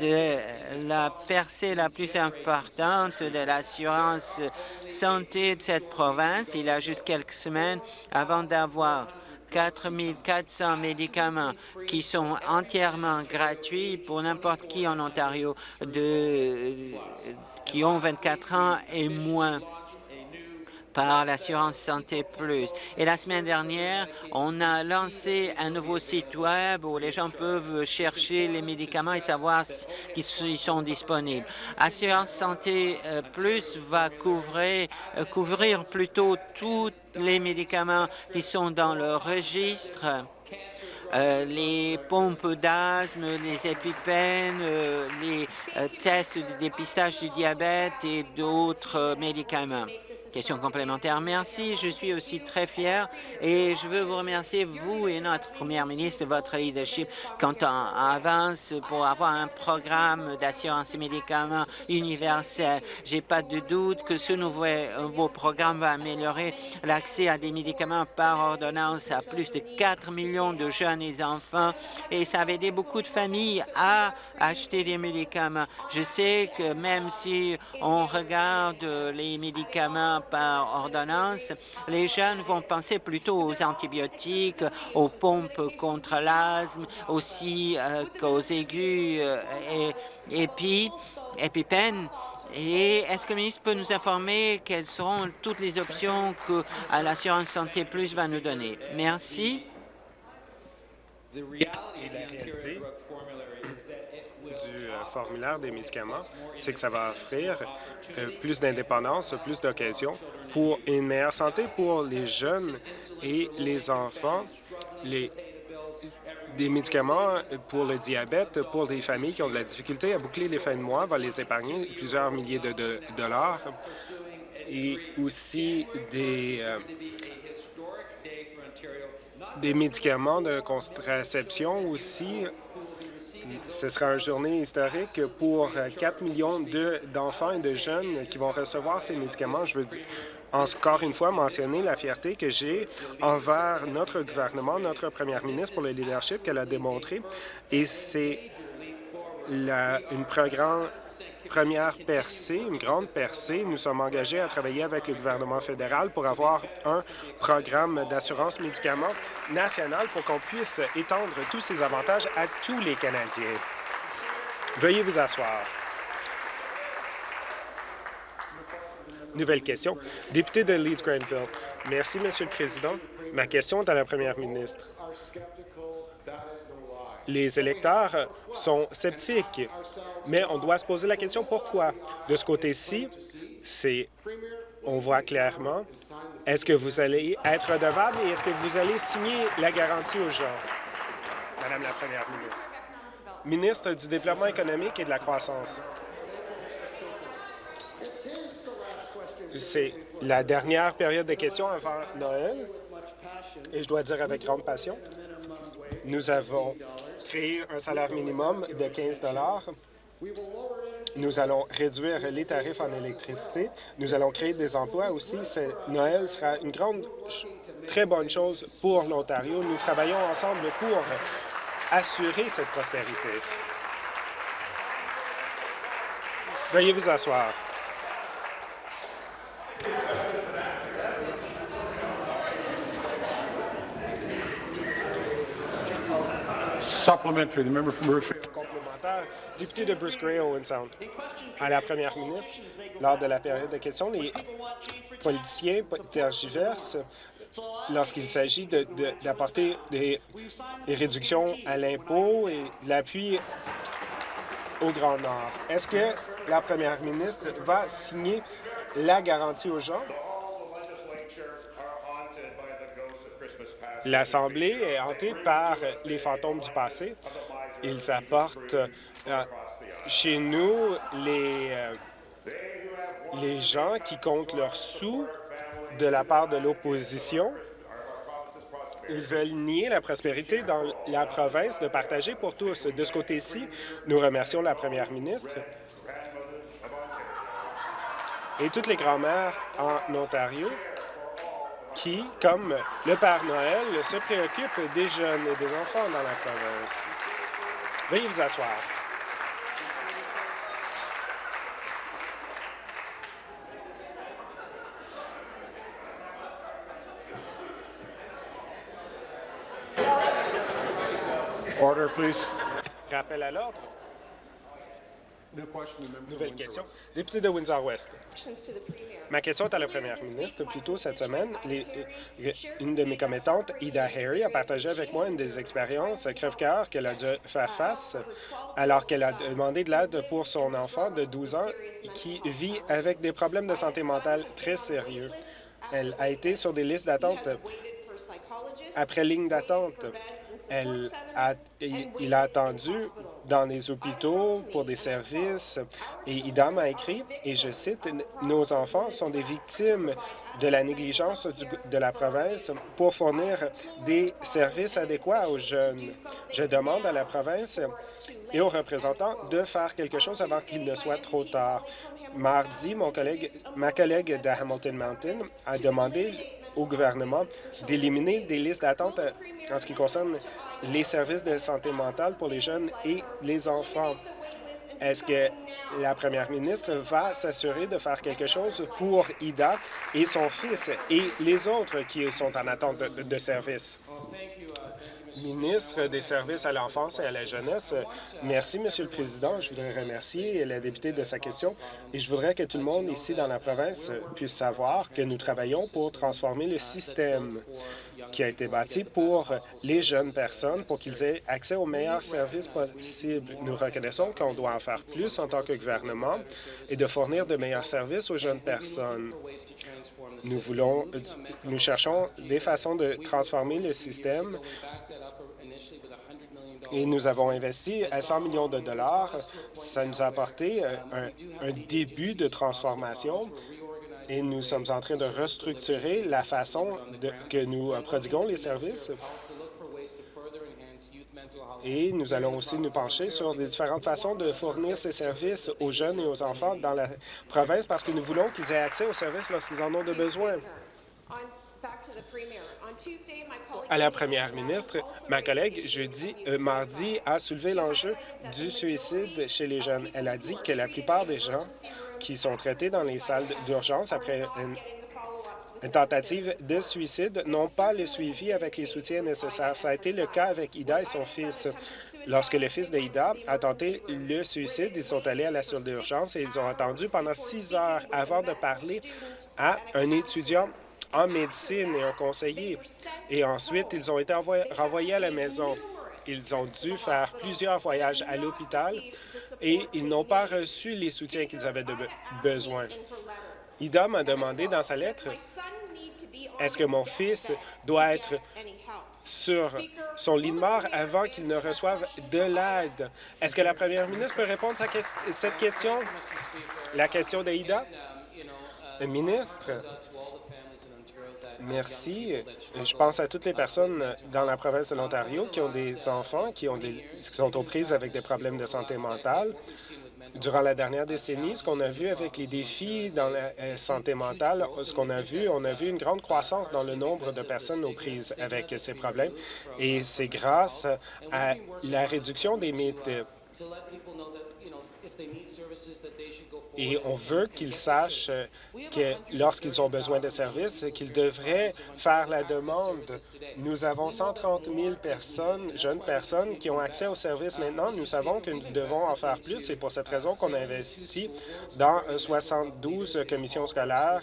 [SPEAKER 2] de la percée la plus importante de l'assurance santé de cette province. Il y a juste quelques semaines avant d'avoir 4 400 médicaments qui sont entièrement gratuits pour n'importe qui en Ontario qui ont 24 ans et moins par l'assurance Santé Plus. Et la semaine dernière, on a lancé un nouveau site Web où les gens peuvent chercher les médicaments et savoir s'ils sont disponibles. Assurance Santé euh, Plus va couvrir, euh, couvrir plutôt tous les médicaments qui sont dans le registre euh, les pompes d'asthme, les épipènes, les tests de dépistage du diabète et d'autres médicaments. Question complémentaire. Merci. Je suis aussi très fier et je veux vous remercier, vous et notre première ministre, de votre leadership quand on avance pour avoir un programme d'assurance médicaments universel. J'ai pas de doute que ce nouveau programme va améliorer l'accès à des médicaments par ordonnance à plus de 4 millions de jeunes et enfants et ça va aider beaucoup de familles à acheter des médicaments. Je sais que même si on regarde les médicaments par ordonnance, les jeunes vont penser plutôt aux antibiotiques, aux pompes contre l'asthme, aussi euh, qu'aux aigus euh, et, et puis. Et est-ce que le ministre peut nous informer quelles seront toutes les options que l'assurance santé plus va nous donner? Merci.
[SPEAKER 3] Du euh, formulaire des médicaments, c'est que ça va offrir euh, plus d'indépendance, plus d'occasions pour une meilleure santé pour les jeunes et les enfants, les, des médicaments pour le diabète, pour des familles qui ont de la difficulté à boucler les fins de mois, va les épargner plusieurs milliers de, dollars et aussi des, euh, des médicaments de contraception aussi ce sera une journée historique pour 4 millions d'enfants et de jeunes qui vont recevoir ces médicaments. Je veux encore une fois mentionner la fierté que j'ai envers notre gouvernement, notre première ministre pour le leadership qu'elle a démontré. Et c'est une programme première percée, une grande percée. Nous sommes engagés à travailler avec le gouvernement fédéral pour avoir un programme d'assurance médicaments national pour qu'on puisse étendre tous ces avantages à tous les Canadiens. Veuillez vous asseoir. Nouvelle question. Député de Leeds-Grenville. Merci, Monsieur le Président. Ma question est à la première ministre les électeurs sont sceptiques, mais on doit se poser la question pourquoi? De ce côté-ci, c'est on voit clairement, est-ce que vous allez être redevable et est-ce que vous allez signer la garantie aux gens? Madame la Première ministre. Ministre du Développement économique et de la croissance. C'est la dernière période de questions avant Noël et je dois dire avec grande passion, nous avons créer un salaire minimum de 15 Nous allons réduire les tarifs en électricité. Nous allons créer des emplois aussi. Noël sera une grande, très bonne chose pour l'Ontario. Nous travaillons ensemble pour assurer cette prospérité. Veuillez vous asseoir. Complémentaire, député de Bruce Gray, Owen Sound. À la première ministre, lors de la période de questions, les politiciens tergiversent lorsqu'il s'agit d'apporter des, des, réductions à l'impôt et de l'appui au Grand Nord. Est-ce que la première ministre va signer la garantie aux gens? L'Assemblée est hantée par les fantômes du passé. Ils apportent euh, chez nous les, euh, les gens qui comptent leurs sous de la part de l'opposition. Ils veulent nier la prospérité dans la province de partager pour tous. De ce côté-ci, nous remercions la première ministre et toutes les grand-mères en Ontario qui, comme le Père Noël, se préoccupe des jeunes et des enfants dans la province. Veuillez vous asseoir.
[SPEAKER 4] Order, please.
[SPEAKER 3] Rappel à l'ordre. Nouvelle question. Député de Windsor-West. Ma question est à la première ministre. Plus tôt cette semaine, euh, une de mes commettantes, Ida Harry, a partagé avec moi une des expériences crève-cœur qu'elle a dû faire face alors qu'elle a demandé de l'aide pour son enfant de 12 ans qui vit avec des problèmes de santé mentale très sérieux. Elle a été sur des listes d'attente après ligne d'attente. Elle a, il a attendu dans les hôpitaux pour des services et IDA m'a écrit, et je cite, « Nos enfants sont des victimes de la négligence de la province pour fournir des services adéquats aux jeunes. Je demande à la province et aux représentants de faire quelque chose avant qu'il ne soit trop tard. Mardi, mon collègue, ma collègue de Hamilton Mountain a demandé au gouvernement d'éliminer des listes d'attente en ce qui concerne les services de santé mentale pour les jeunes et les enfants. Est-ce que la première ministre va s'assurer de faire quelque chose pour Ida et son fils et les autres qui sont en attente de, de services? Ministre des Services à l'enfance et à la jeunesse. Merci, Monsieur le Président. Je voudrais remercier la députée de sa question et je voudrais que tout le monde ici dans la province puisse savoir que nous travaillons pour transformer le système qui a été bâti pour les jeunes personnes, pour qu'ils aient accès aux meilleurs services possibles. Nous reconnaissons qu'on doit en faire plus en tant que gouvernement et de fournir de meilleurs services aux jeunes personnes. Nous voulons, nous cherchons des façons de transformer le système et nous avons investi à 100 millions de dollars. Ça nous a apporté un, un début de transformation et nous sommes en train de restructurer la façon de, que nous prodiguons les services. Et nous allons aussi nous pencher sur les différentes façons de fournir ces services aux jeunes et aux enfants dans la province parce que nous voulons qu'ils aient accès aux services lorsqu'ils en ont de besoin. À la première ministre, ma collègue, jeudi, euh, mardi, a soulevé l'enjeu du suicide chez les jeunes. Elle a dit que la plupart des gens qui sont traités dans les salles d'urgence après une, une, tentative de suicide n'ont pas le suivi avec les soutiens nécessaires. Ça a été le cas avec Ida et son fils. Lorsque le fils d'Ida a tenté le suicide, ils sont allés à la salle d'urgence et ils ont attendu pendant six heures avant de parler à un étudiant en médecine et un conseiller. Et ensuite, ils ont été renvoyés à la maison. Ils ont dû faire plusieurs voyages à l'hôpital et ils n'ont pas reçu les soutiens qu'ils avaient besoin. Ida m'a demandé dans sa lettre, est-ce que mon fils doit être sur son lit de mort avant qu'il ne reçoive de l'aide? Est-ce que la première ministre peut répondre à cette question? La question d'Aïda? Le ministre, Merci. Je pense à toutes les personnes dans la province de l'Ontario qui ont des enfants qui, ont des, qui sont aux prises avec des problèmes de santé mentale. Durant la dernière décennie, ce qu'on a vu avec les défis dans la euh, santé mentale, ce qu'on a vu, on a vu une grande croissance dans le nombre de personnes aux prises avec ces problèmes, et c'est grâce à la réduction des mythes et on veut qu'ils sachent que lorsqu'ils ont besoin de services, qu'ils devraient faire la demande. Nous avons 130 000 personnes, jeunes personnes, qui ont accès aux services maintenant. Nous savons que nous devons en faire plus. C'est pour cette raison qu'on a investi dans 72 commissions scolaires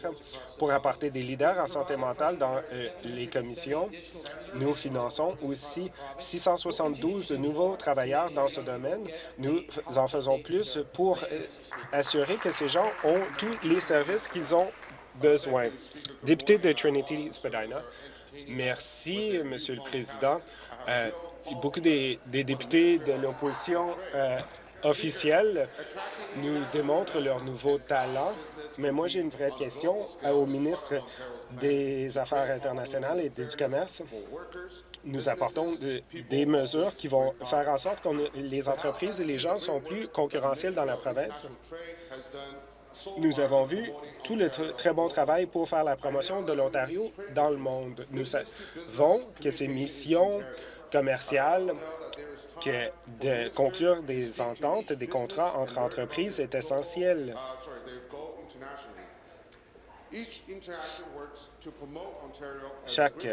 [SPEAKER 3] pour apporter des leaders en santé mentale dans euh, les commissions. Nous finançons aussi 672 nouveaux travailleurs dans ce domaine. Nous en faisons plus pour euh, assurer que ces gens ont tous les services qu'ils ont besoin. Député de Trinity-Spadina, merci, Monsieur le Président. Euh, beaucoup des, députés de l'opposition euh, officielle nous démontrent leur nouveau talent, mais moi j'ai une vraie question au ministre des Affaires internationales et du Commerce nous apportons des mesures qui vont faire en sorte que les entreprises et les gens sont plus concurrentiels dans la province. Nous avons vu tout le très bon travail pour faire la promotion de l'Ontario dans le monde. Nous savons que ces missions commerciales, que de conclure des ententes, des contrats entre entreprises est essentiel. Chaque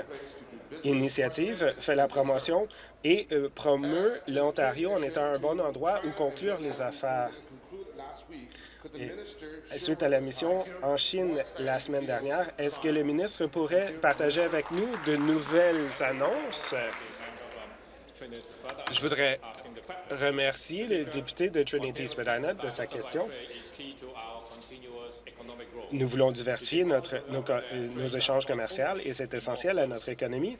[SPEAKER 3] initiative fait la promotion et euh, promeut l'Ontario en étant un bon endroit où conclure les affaires. Et suite à la mission en Chine la semaine dernière, est-ce que le ministre pourrait partager avec nous de nouvelles annonces? Je voudrais remercier le député de Trinity-Spadina de sa question. Nous voulons diversifier notre, nos, échanges commerciaux et c'est essentiel à notre économie.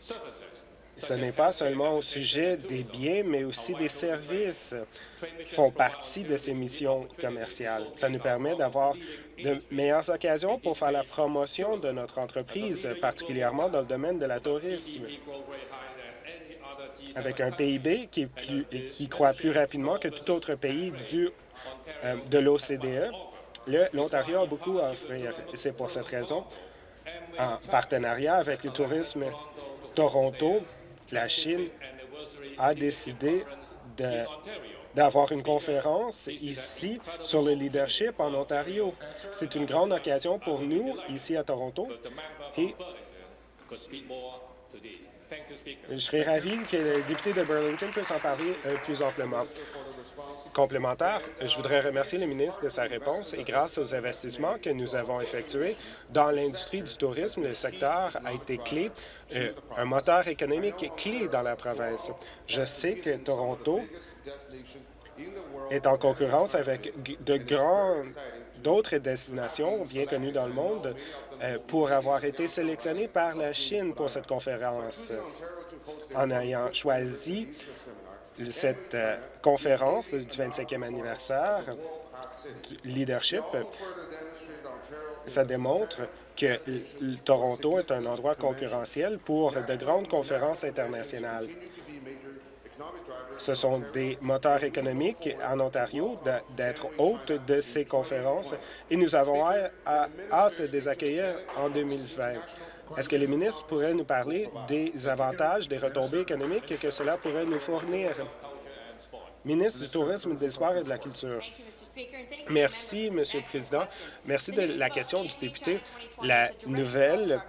[SPEAKER 3] ce n'est pas seulement au sujet des biens, mais aussi des services font partie de ces missions commerciales. Ça nous permet d'avoir de meilleures occasions pour faire la promotion de notre entreprise, particulièrement dans le domaine de la tourisme. Avec un PIB qui, qui croît plus rapidement que tout autre pays euh, de l'OCDE, l'Ontario a beaucoup à offrir. C'est pour cette raison, en partenariat avec le tourisme Toronto, la Chine a décidé d'avoir une conférence ici sur le leadership en Ontario. C'est une grande occasion pour nous, ici à Toronto, et je serais ravi que le député de Burlington puisse en parler euh, plus amplement. Complémentaire, je voudrais remercier le ministre de sa réponse et grâce aux investissements que nous avons effectués dans l'industrie du tourisme, le secteur a été clé, euh, un moteur économique clé dans la province. Je sais que Toronto est en concurrence avec de grands d'autres destinations bien connues dans le monde euh, pour avoir été sélectionné par la Chine pour cette conférence. En ayant choisi cette euh, conférence du 25e anniversaire du leadership, ça démontre que Toronto est un endroit concurrentiel pour de grandes conférences internationales. Ce sont des moteurs économiques en Ontario d'être hôte de ces conférences et nous avons hâte de les accueillir en 2020. Est-ce que les ministres pourraient nous parler des avantages, des retombées économiques que cela pourrait nous fournir? Ministre du Tourisme, des Sports et de la Culture. Merci, Monsieur le Président. Merci de la question du député. La nouvelle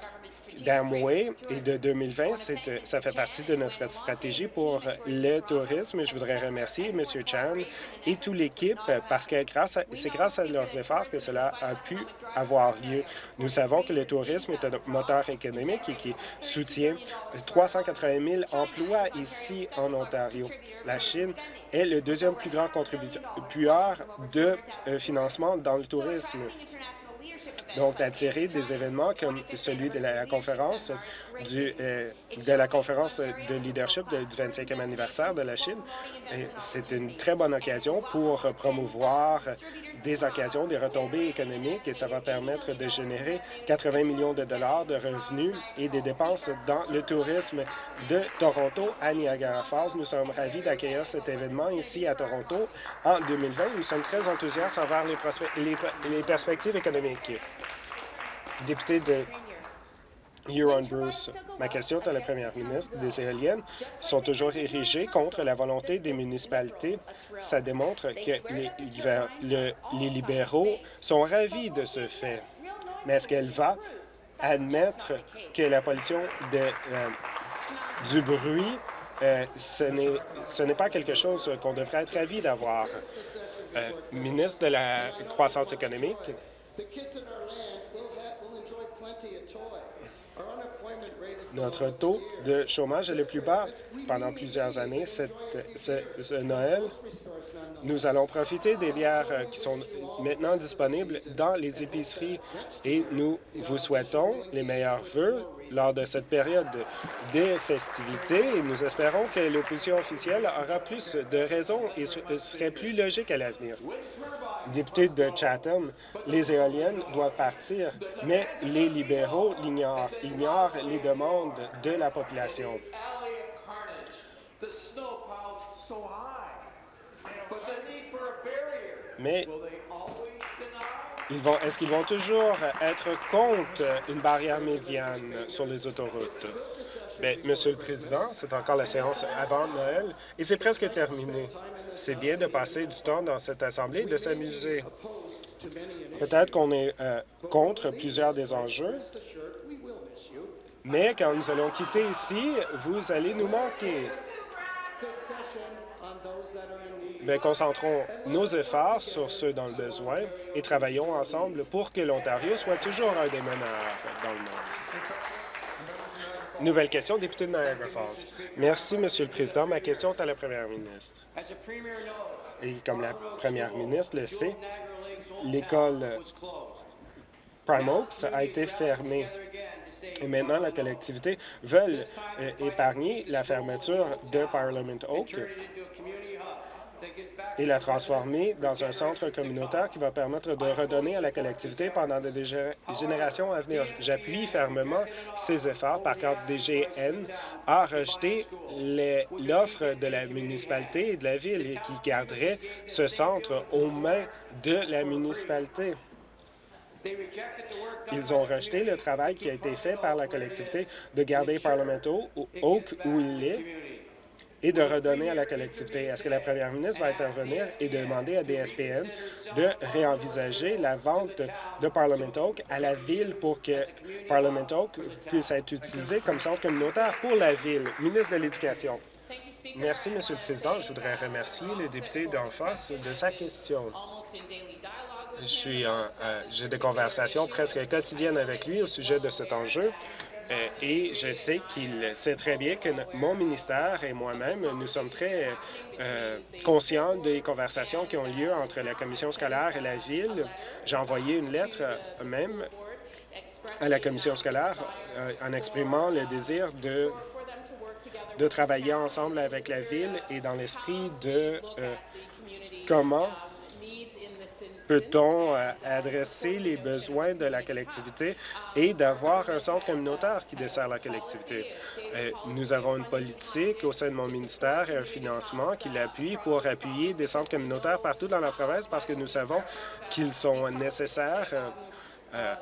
[SPEAKER 3] d'Amway et de 2020, euh, ça fait partie de notre stratégie pour le tourisme. Je voudrais remercier M. Chan et toute l'équipe parce que c'est grâce à leurs efforts que cela a pu avoir lieu. Nous savons que le tourisme est un moteur économique et qui soutient 380 000 emplois ici en Ontario. La Chine est le deuxième plus grand contributeur de euh, financement dans le tourisme. Donc, d'attirer des événements comme celui de la conférence du, euh, de la conférence de leadership du 25e anniversaire de la Chine. C'est une très bonne occasion pour promouvoir des occasions, des retombées économiques et ça va permettre de générer 80 millions de dollars de revenus et des dépenses dans le tourisme de Toronto à Niagara Falls. Nous sommes ravis d'accueillir cet événement ici à Toronto en 2020. Nous sommes très enthousiastes envers les, les, les perspectives économiques. Député de Ma question est à la première ministre. Les éoliennes sont toujours érigées contre la volonté des municipalités. Ça démontre que les, libéraux sont ravis de ce fait. Mais est-ce qu'elle va admettre que la pollution euh, du bruit, euh, ce n'est pas quelque chose qu'on devrait être ravi d'avoir? Euh, ministre de la Croissance économique, Notre taux de chômage est le plus bas pendant plusieurs années. Cette, ce, Noël, nous allons profiter des bières euh, qui sont maintenant disponibles dans les épiceries et nous vous souhaitons les meilleurs vœux lors de cette période des festivités. Nous espérons que l'opposition officielle aura plus de raisons et serait plus logique à l'avenir. Député de Chatham, les éoliennes doivent partir, mais les libéraux l'ignorent, ignorent les demandes de la population. Mais est-ce qu'ils vont toujours être contre une barrière médiane sur les autoroutes? Bien, Monsieur le Président, c'est encore la séance avant Noël et c'est presque terminé. C'est bien de passer du temps dans cette Assemblée et de s'amuser. Peut-être qu'on est euh, contre plusieurs des enjeux, mais quand nous allons quitter ici, vous allez nous manquer. Bien, concentrons nos efforts sur ceux dans le besoin et travaillons ensemble pour que l'Ontario soit toujours un des meneurs dans le monde. Nouvelle question, député de Niagara Falls. Merci, Monsieur le Président. Ma question est à la première ministre. Et comme la première ministre le sait, l'école Prime Oaks a été fermée. Et maintenant, la collectivité veut euh, épargner la fermeture de Parliament Oak et la transformer dans un centre communautaire qui va permettre de redonner à la collectivité pendant des générations à venir. J'appuie fermement ces efforts. Par contre, DGN a rejeté l'offre de la municipalité et de la ville qui garderait ce centre aux mains de la municipalité. Ils ont rejeté le travail qui a été fait par la collectivité de garder Parliament Oak où il est et de redonner à la collectivité. Est-ce que la première ministre va intervenir et demander à DSPN de réenvisager la vente de Parliament Oak à la ville pour que Parliament Oak puisse être utilisé comme centre communautaire pour la ville? Ministre de l'Éducation. Merci, Monsieur le Président. Je voudrais remercier le député d'en face de sa question. Euh, j'ai des conversations presque quotidiennes avec lui au sujet de cet enjeu. Euh, et je sais qu'il sait très bien que mon ministère et moi-même, nous sommes très euh, conscients des conversations qui ont lieu entre la commission scolaire et la ville. J'ai envoyé une lettre euh, même à la commission scolaire en exprimant le désir de, de travailler ensemble avec la ville et dans l'esprit de comment peut-on euh, adresser les besoins de la collectivité et d'avoir un centre communautaire qui dessert la collectivité? Euh, nous avons une politique au sein de mon ministère et un financement qui l'appuie pour appuyer des centres communautaires partout dans la province parce que nous savons qu'ils sont nécessaires euh,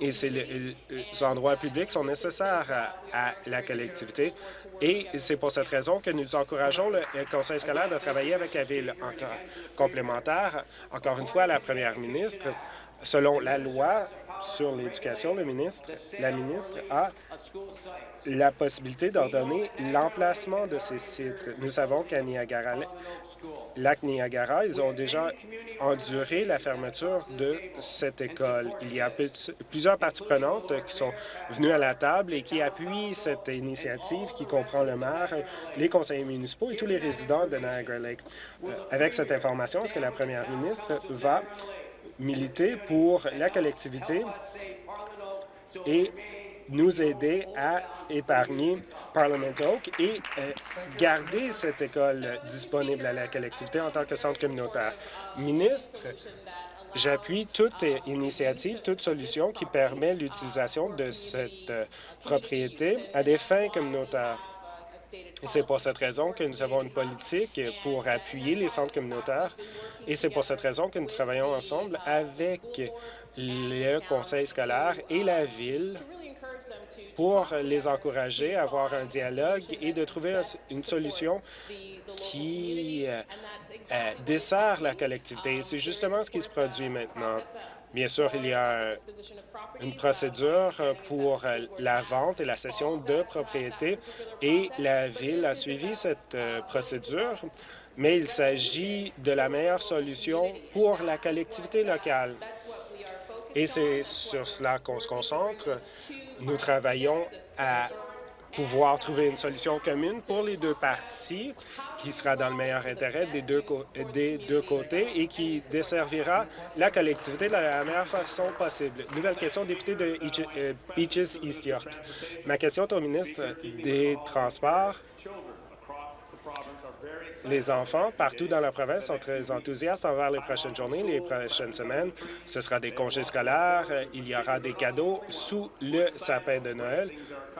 [SPEAKER 3] et ces endroits publics sont nécessaires à, la collectivité. Et c'est pour cette raison que nous encourageons le conseil scolaire de travailler avec la ville. Encore complémentaire, encore une fois, la première ministre, selon la loi sur l'éducation, le ministre, la ministre a la possibilité d'ordonner l'emplacement de ces sites. Nous savons qu'à Niagara, lac Niagara, ils ont déjà enduré la fermeture de cette école. Il y a plusieurs parties prenantes qui sont venues à la table et qui appuient cette initiative qui comprend le maire, les conseillers municipaux et tous les résidents de Niagara Lake. Euh, avec cette information, est-ce que la première ministre va militer pour la collectivité et nous aider à épargner Parliament Oak et euh, garder cette école disponible à la collectivité en tant que centre communautaire. Ministre, j'appuie toute initiative, toute solution qui permet l'utilisation de cette euh, propriété à des fins communautaires. C'est pour cette raison que nous avons une politique pour appuyer les centres communautaires et c'est pour cette raison que nous travaillons ensemble avec le conseil scolaire et la ville pour les encourager à avoir un dialogue et de trouver une solution qui euh, euh, dessert la collectivité. C'est justement ce qui se produit maintenant. Bien sûr, il y a une procédure pour la vente et la cession de propriété et la Ville a suivi cette euh, procédure, mais il s'agit de la meilleure solution pour la collectivité locale. Et c'est sur cela qu'on se concentre. Nous travaillons à pouvoir trouver une solution commune pour les deux parties qui sera dans le meilleur intérêt des deux, des deux côtés et qui desservira la collectivité de la meilleure façon possible. Nouvelle question, député de euh, Beaches East York. Ma question est au ministre des Transports. Les enfants partout dans la province sont très enthousiastes envers les prochaines journées, les prochaines semaines. Ce sera des congés scolaires, il y aura des cadeaux sous le sapin de Noël,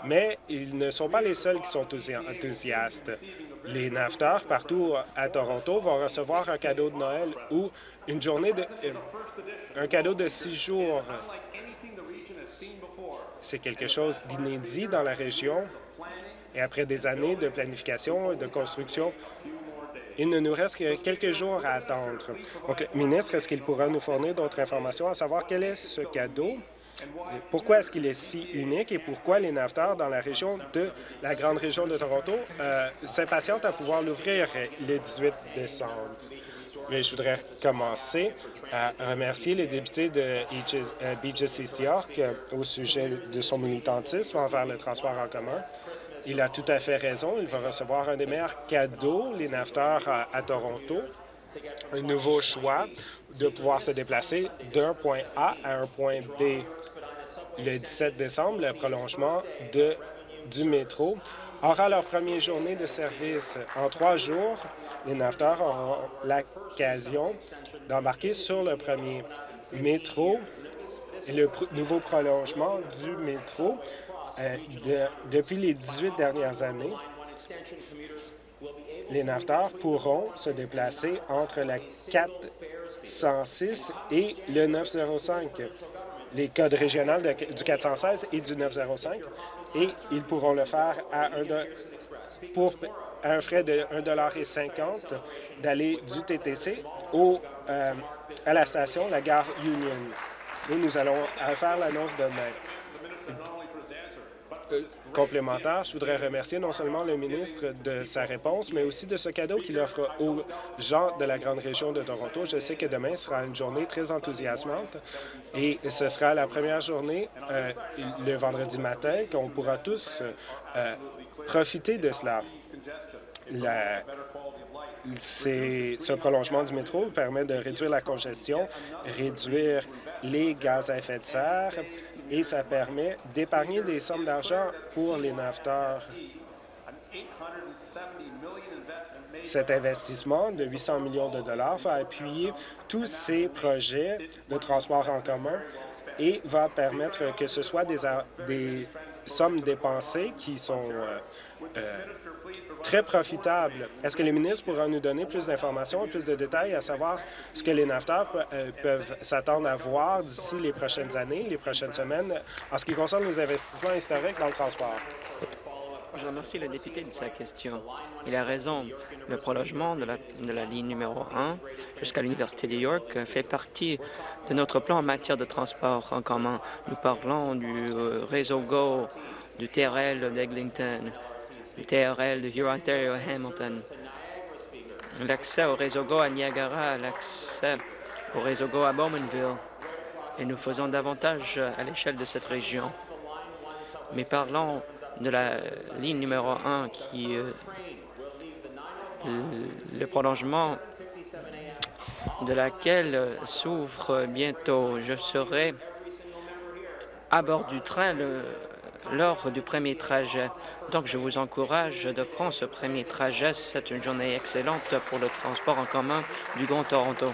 [SPEAKER 3] mais ils ne sont pas les seuls qui sont enthousiastes. Les nafteurs partout à Toronto vont recevoir un cadeau de Noël ou une journée de... Euh, un cadeau de six jours. C'est quelque chose d'inédit dans la région. Et après des années de planification et de construction, il ne nous reste que quelques jours à attendre. Donc, ministre, est-ce qu'il pourra nous fournir d'autres informations à savoir quel est ce cadeau? Pourquoi est-ce qu'il est si unique et pourquoi les naveteurs dans la région de la grande région de Toronto euh, s'impatientent à pouvoir l'ouvrir le 18 décembre? Mais je voudrais commencer à remercier les députés de euh, East York euh, au sujet de son militantisme envers le transport en commun. Il a tout à fait raison. Il va recevoir un des meilleurs cadeaux, les nafteurs à, Toronto, un nouveau choix de pouvoir se déplacer d'un point A à un point B. le 17 décembre, le prolongement du métro aura leur première journée de service. En trois jours, les naveteurs auront l'occasion d'embarquer sur le premier métro le nouveau prolongement du métro euh, depuis les 18 dernières années. Les naveteurs pourront se déplacer entre la 406 et le 905, les codes régionaux du 416 et du 905, et ils pourront le faire à un, pour un frais de 1,50 d'aller du TTC au, euh, à la station, la gare Union. Et nous allons faire l'annonce demain. Euh, complémentaire, je voudrais remercier non seulement le ministre de sa réponse, mais aussi de ce cadeau qu'il offre aux gens de la grande région de Toronto. Je sais que demain sera une journée très enthousiasmante et ce sera la première journée euh, le vendredi matin qu'on pourra tous profiter de cela ce prolongement du métro permet de réduire la congestion, réduire les gaz à effet de serre et ça permet d'épargner des sommes d'argent pour les naveteurs. Cet investissement de 800 millions de dollars va appuyer tous ces projets de transport en commun et va permettre que ce soit des, sommes dépensées qui sont euh, euh, très profitable. Est-ce que les ministres pourront nous donner plus d'informations plus de détails à savoir ce que les nafteurs peuvent s'attendre à voir d'ici les prochaines années, les prochaines semaines, en ce qui concerne les investissements historiques dans le transport?
[SPEAKER 5] Je remercie le député de sa question. Il a raison. Le prolongement de la, de la ligne numéro 1 jusqu'à l'Université de York fait partie de notre plan en matière de transport en commun. Nous parlons du euh, réseau GO, du TRL d'Eglinton, TRL de Huron-Ontario Hamilton, l'accès au réseau GO à Niagara, l'accès au réseau GO à Bowmanville, et nous faisons davantage à l'échelle de cette région. Mais parlons de la ligne numéro 1 qui euh, le prolongement de laquelle s'ouvre bientôt. Je serai à bord du train le, lors du premier trajet. Donc, je vous encourage de prendre ce premier trajet. C'est une journée excellente pour le transport en commun du Grand Toronto.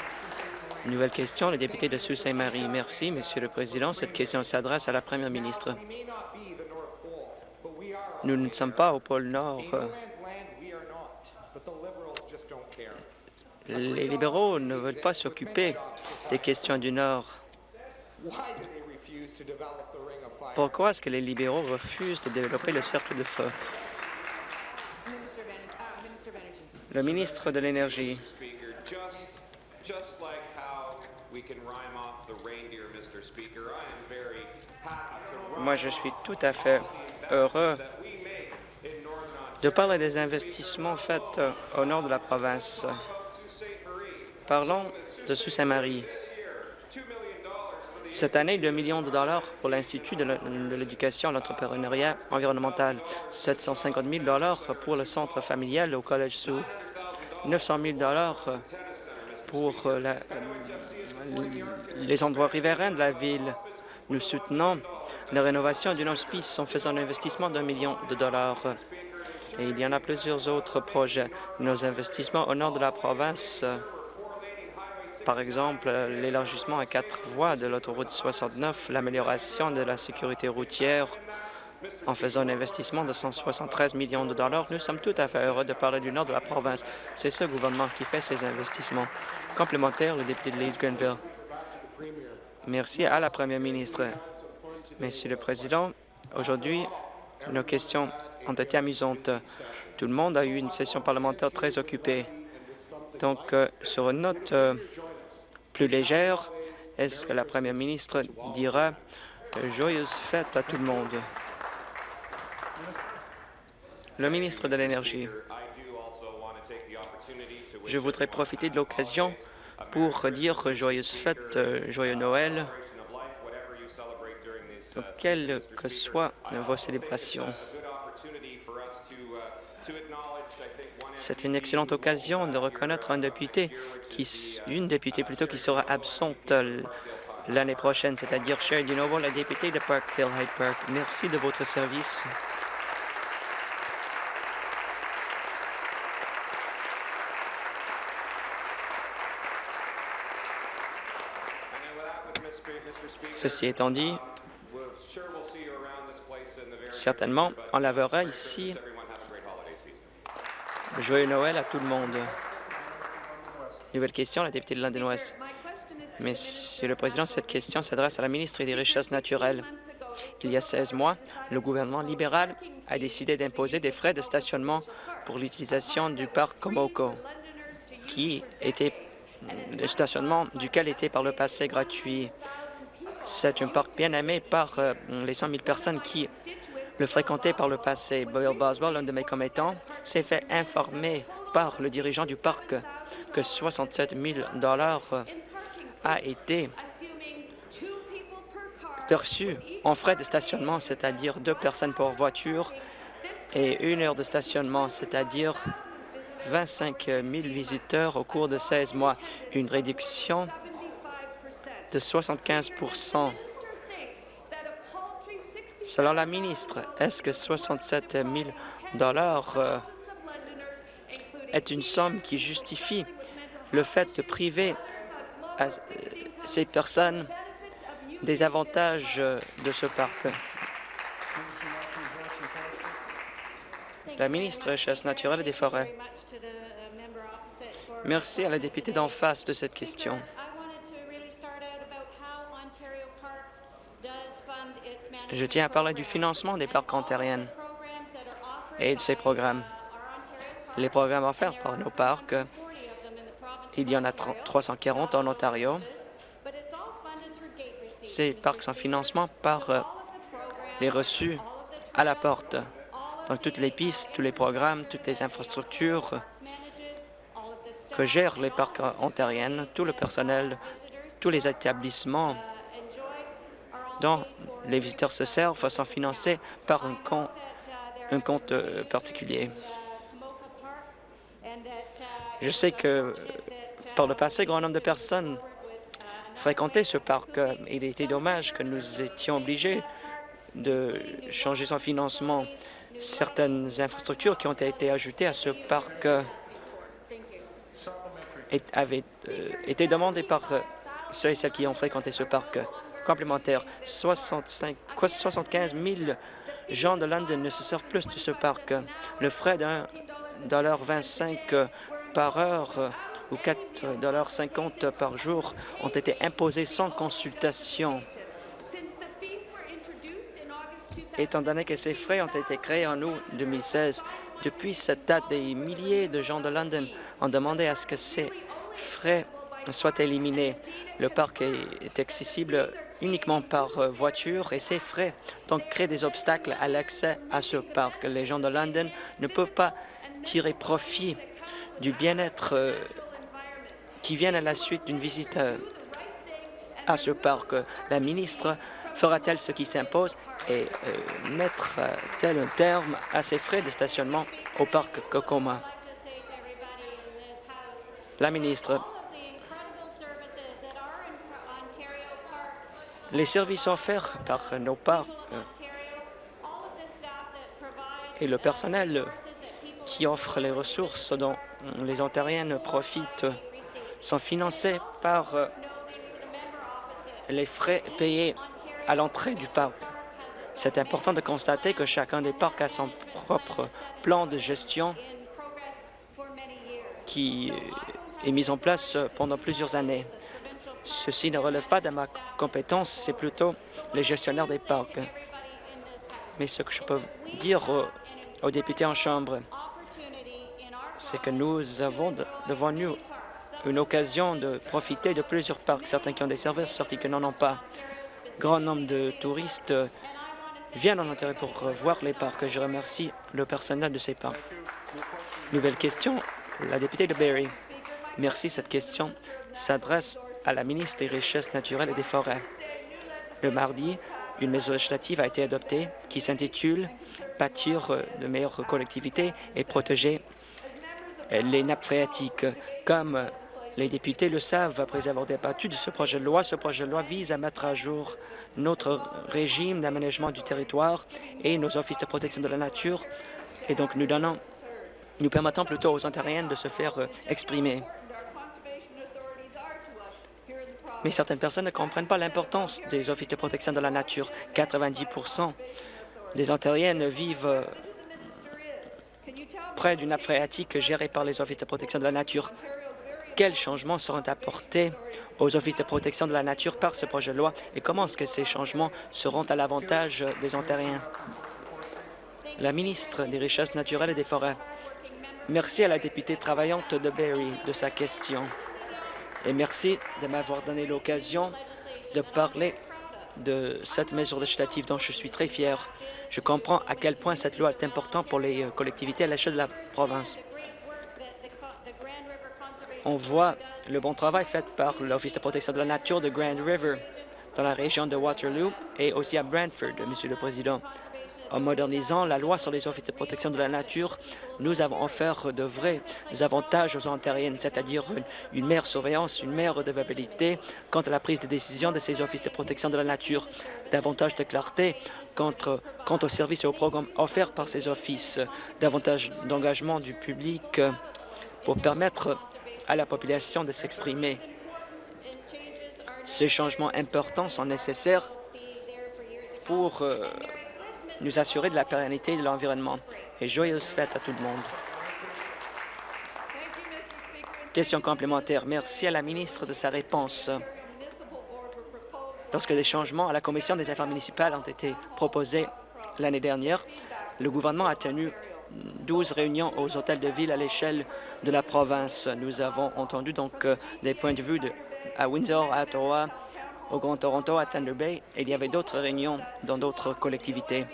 [SPEAKER 5] Nouvelle question, le député de Sault-Saint-Marie. Merci, Monsieur le Président. Cette question s'adresse à la Première ministre. Nous ne sommes pas au pôle Nord. Les libéraux ne veulent pas s'occuper des questions du Nord. Pourquoi est-ce que les libéraux refusent de développer le cercle de feu? Le ministre de l'Énergie. Moi, je suis tout à fait heureux de parler des investissements faits au nord de la province. Parlons de Sault-Saint-Marie. Cette année, 2 millions de dollars pour l'Institut de l'éducation et l'entrepreneuriat environnemental, 750 000 dollars pour le centre familial au Collège Sous, 900 000 dollars pour euh, les endroits riverains de la ville. Nous soutenons la rénovation d'une hospice en faisant un investissement d'un million de dollars. Et il y en a plusieurs autres projets. Nos investissements au nord de la province par exemple l'élargissement à quatre voies de l'autoroute 69, l'amélioration de la sécurité routière en faisant un investissement de 173 millions de dollars. Nous sommes tout à fait heureux de parler du nord de la province. C'est ce gouvernement qui fait ces investissements. Complémentaire, le député de Leeds-Grenville. Merci à la première ministre. Monsieur le Président, aujourd'hui, nos questions ont été amusantes. Tout le monde a eu une session parlementaire très occupée. Donc, euh, sur une note euh, plus légère, est-ce que la première ministre dira joyeuse fête à tout le monde? Le ministre de l'Énergie. Je voudrais profiter de l'occasion pour dire joyeuse fête, joyeux Noël, quelles que soient vos célébrations. C'est une excellente occasion de reconnaître un député, une députée plutôt, qui sera absente l'année prochaine, c'est-à-dire Sherry Nouveau, la députée de Parkville Hyde Park. Merci de votre service. Ceci étant dit, certainement, on la verra ici. Joyeux Noël à tout le monde. Nouvelle question, la députée de London West. Monsieur le Président, cette question s'adresse à la ministre des Richesses naturelles. Il y a 16 mois, le gouvernement libéral a décidé d'imposer des frais de stationnement pour l'utilisation du parc Komoko, qui était le stationnement duquel était par le passé gratuit. C'est un parc bien aimé par euh, les 100 000 personnes qui le fréquentaient par le passé. Bill Boswell, l'un de mes commettants, s'est fait informer par le dirigeant du parc que 67 000 a été perçu en frais de stationnement, c'est-à-dire deux personnes pour voiture et une heure de stationnement, c'est-à-dire 25 000 visiteurs au cours de 16 mois, une réduction de 75 Selon la ministre, est-ce que 67 000 euh, est une somme qui justifie le fait de priver euh, ces personnes des avantages de ce parc? La ministre Chasse naturelle et des Forêts. Merci à la députée d'en face de cette question. Je tiens à parler du financement des parcs ontariennes et de ces programmes. Les programmes offerts par nos parcs, il y en a 340 en Ontario. Ces parcs sont financement par euh, les reçus à la porte. Donc, toutes les pistes, tous les programmes, toutes les infrastructures que gèrent les parcs ontariennes, tout le personnel, tous les établissements dont les visiteurs se servent sont financés par un compte, un euh, particulier. Je sais que par le passé, grand nombre de personnes fréquentaient ce parc. Il était dommage que nous étions obligés de changer son financement. Certaines infrastructures qui ont été ajoutées à ce parc euh, avaient euh, été demandées par ceux et celles qui ont fréquenté ce parc complémentaire. 65, 75 000 gens de London ne se servent plus de ce parc. Le frais d'un dollar 25 par heure ou 4,50 par jour ont été imposés sans consultation. Étant donné que ces frais ont été créés en août 2016, depuis cette date, des milliers de gens de London ont demandé à ce que ces frais soient éliminés. Le parc est accessible uniquement par euh, voiture et c'est frais, donc créent des obstacles à l'accès à ce parc. Les gens de London ne peuvent pas tirer profit du bien-être euh, qui vient à la suite d'une visite euh, à ce parc. La ministre fera-t-elle ce qui s'impose et mettra-t-elle un terme à ces frais de stationnement au parc Kokoma? La ministre, les services offerts par nos parcs euh, et le personnel qui offre les ressources dont les Ontariennes profitent sont financés par euh, les frais payés à l'entrée du parc. C'est important de constater que chacun des parcs a son propre plan de gestion qui est mis en place pendant plusieurs années. Ceci ne relève pas de ma compétence, c'est plutôt les gestionnaires des parcs. Mais ce que je peux dire aux, députés en Chambre, c'est que nous avons devant nous une occasion de profiter de plusieurs parcs, certains qui ont des services, certains qui n'en ont pas. Grand nombre de touristes viennent en intérêt pour voir les parcs. Je remercie le personnel de ces parcs. Nouvelle question, la députée de Barrie. Merci. Cette question s'adresse à la ministre des Richesses naturelles et des Forêts. Le mardi, une mesure législative a été adoptée qui s'intitule « Bâtir de meilleures collectivités et protéger les nappes phréatiques ». Comme Les députés le savent après avoir débattu de ce projet de loi. Ce projet de loi vise à mettre à jour notre régime d'aménagement du territoire et nos offices de protection de la nature. Et donc, nous donnons, nous permettons plutôt aux Ontariens de se faire euh, exprimer. Mais certaines personnes ne comprennent pas l'importance des offices de protection de la nature. 90% des Ontariennes vivent euh, près d'une nappe phréatique gérée par les offices de protection de la nature. Quels changements seront apportés aux offices de protection de la nature par ce projet de loi et comment est-ce que ces changements seront à l'avantage des Ontariens? La ministre des Richesses naturelles et des Forêts. Merci à la députée travaillante de Barrie de sa question. Et merci de m'avoir donné l'occasion de parler de cette mesure législative dont je suis très fier. Je comprends à quel point cette loi est importante pour les euh, collectivités à l'échelle de la province. On voit le bon travail fait par l'Office de protection de la nature de Grand River dans la région de Waterloo et aussi à Brantford, Monsieur le Président. En modernisant la loi sur les offices de protection de la nature, nous avons offert de vrais avantages aux Ontariennes, c'est-à-dire une, meilleure surveillance, une meilleure redevabilité quant à la prise de décision de ces offices de protection de la nature, davantage de clarté quant, quant aux services et aux programmes offerts par ces offices, davantage d'engagement du public pour permettre à la population de s'exprimer. Ces changements importants sont nécessaires pour euh, nous assurer de la pérennité de l'environnement. Et joyeuses fêtes à tout le monde. Question complémentaire. Merci à la ministre de sa réponse. Lorsque des changements à la Commission des affaires municipales ont été proposés l'année dernière, le gouvernement a tenu 12 réunions aux hôtels de ville à l'échelle de la province. Nous avons entendu donc euh, des points de vue à Windsor, à Ottawa, au Grand Toronto, à Thunder Bay, et il y avait d'autres réunions dans d'autres collectivités.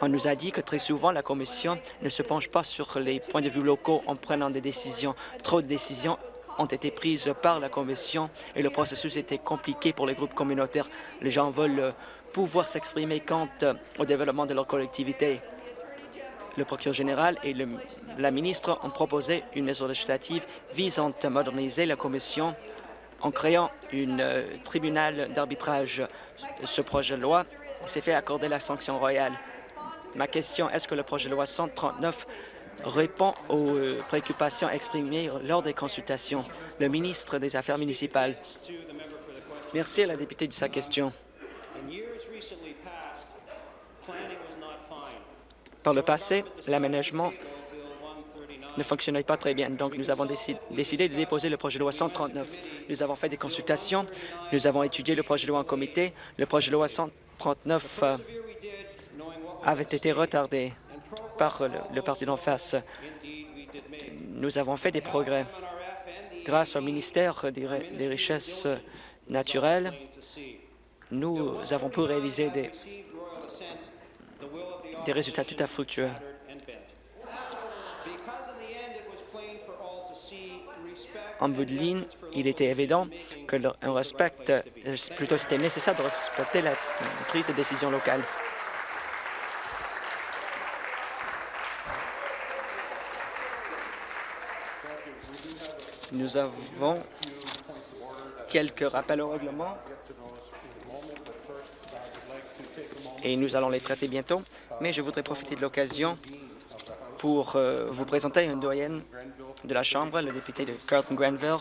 [SPEAKER 5] On nous a dit que très souvent, la Commission ne se penche pas sur les points de vue locaux en prenant des décisions. Trop de décisions ont été prises par la Commission et le processus était compliqué pour les groupes communautaires. Les gens veulent pouvoir s'exprimer quant au développement de leur collectivité. Le procureur général et la ministre ont proposé une mesure législative visant à moderniser la Commission en créant un euh, tribunal d'arbitrage. Ce projet de loi s'est fait accorder la sanction royale. Ma question, est-ce que le projet de loi 139 répond aux euh, préoccupations exprimées lors des consultations? Le ministre des Affaires municipales. Merci à la députée de sa question. Par le passé, l'aménagement ne fonctionnait pas très bien. Donc, nous avons décidé de déposer le projet de loi 139. Nous avons fait des consultations, nous avons étudié le projet de loi en comité. Le projet de loi 139 euh, avait été retardé par le, parti d'en face. Nous avons fait des progrès. Grâce au ministère des, Richesses naturelles, nous avons pu réaliser des, des résultats tout à fructueux. En bout de ligne, il était évident que on respecte, plutôt c'était nécessaire de respecter la prise de décision locale. Nous avons quelques rappels au règlement et nous allons les traiter bientôt, mais je voudrais profiter de l'occasion pour euh, vous présenter une doyenne de la Chambre, le député de Carlton-Granville,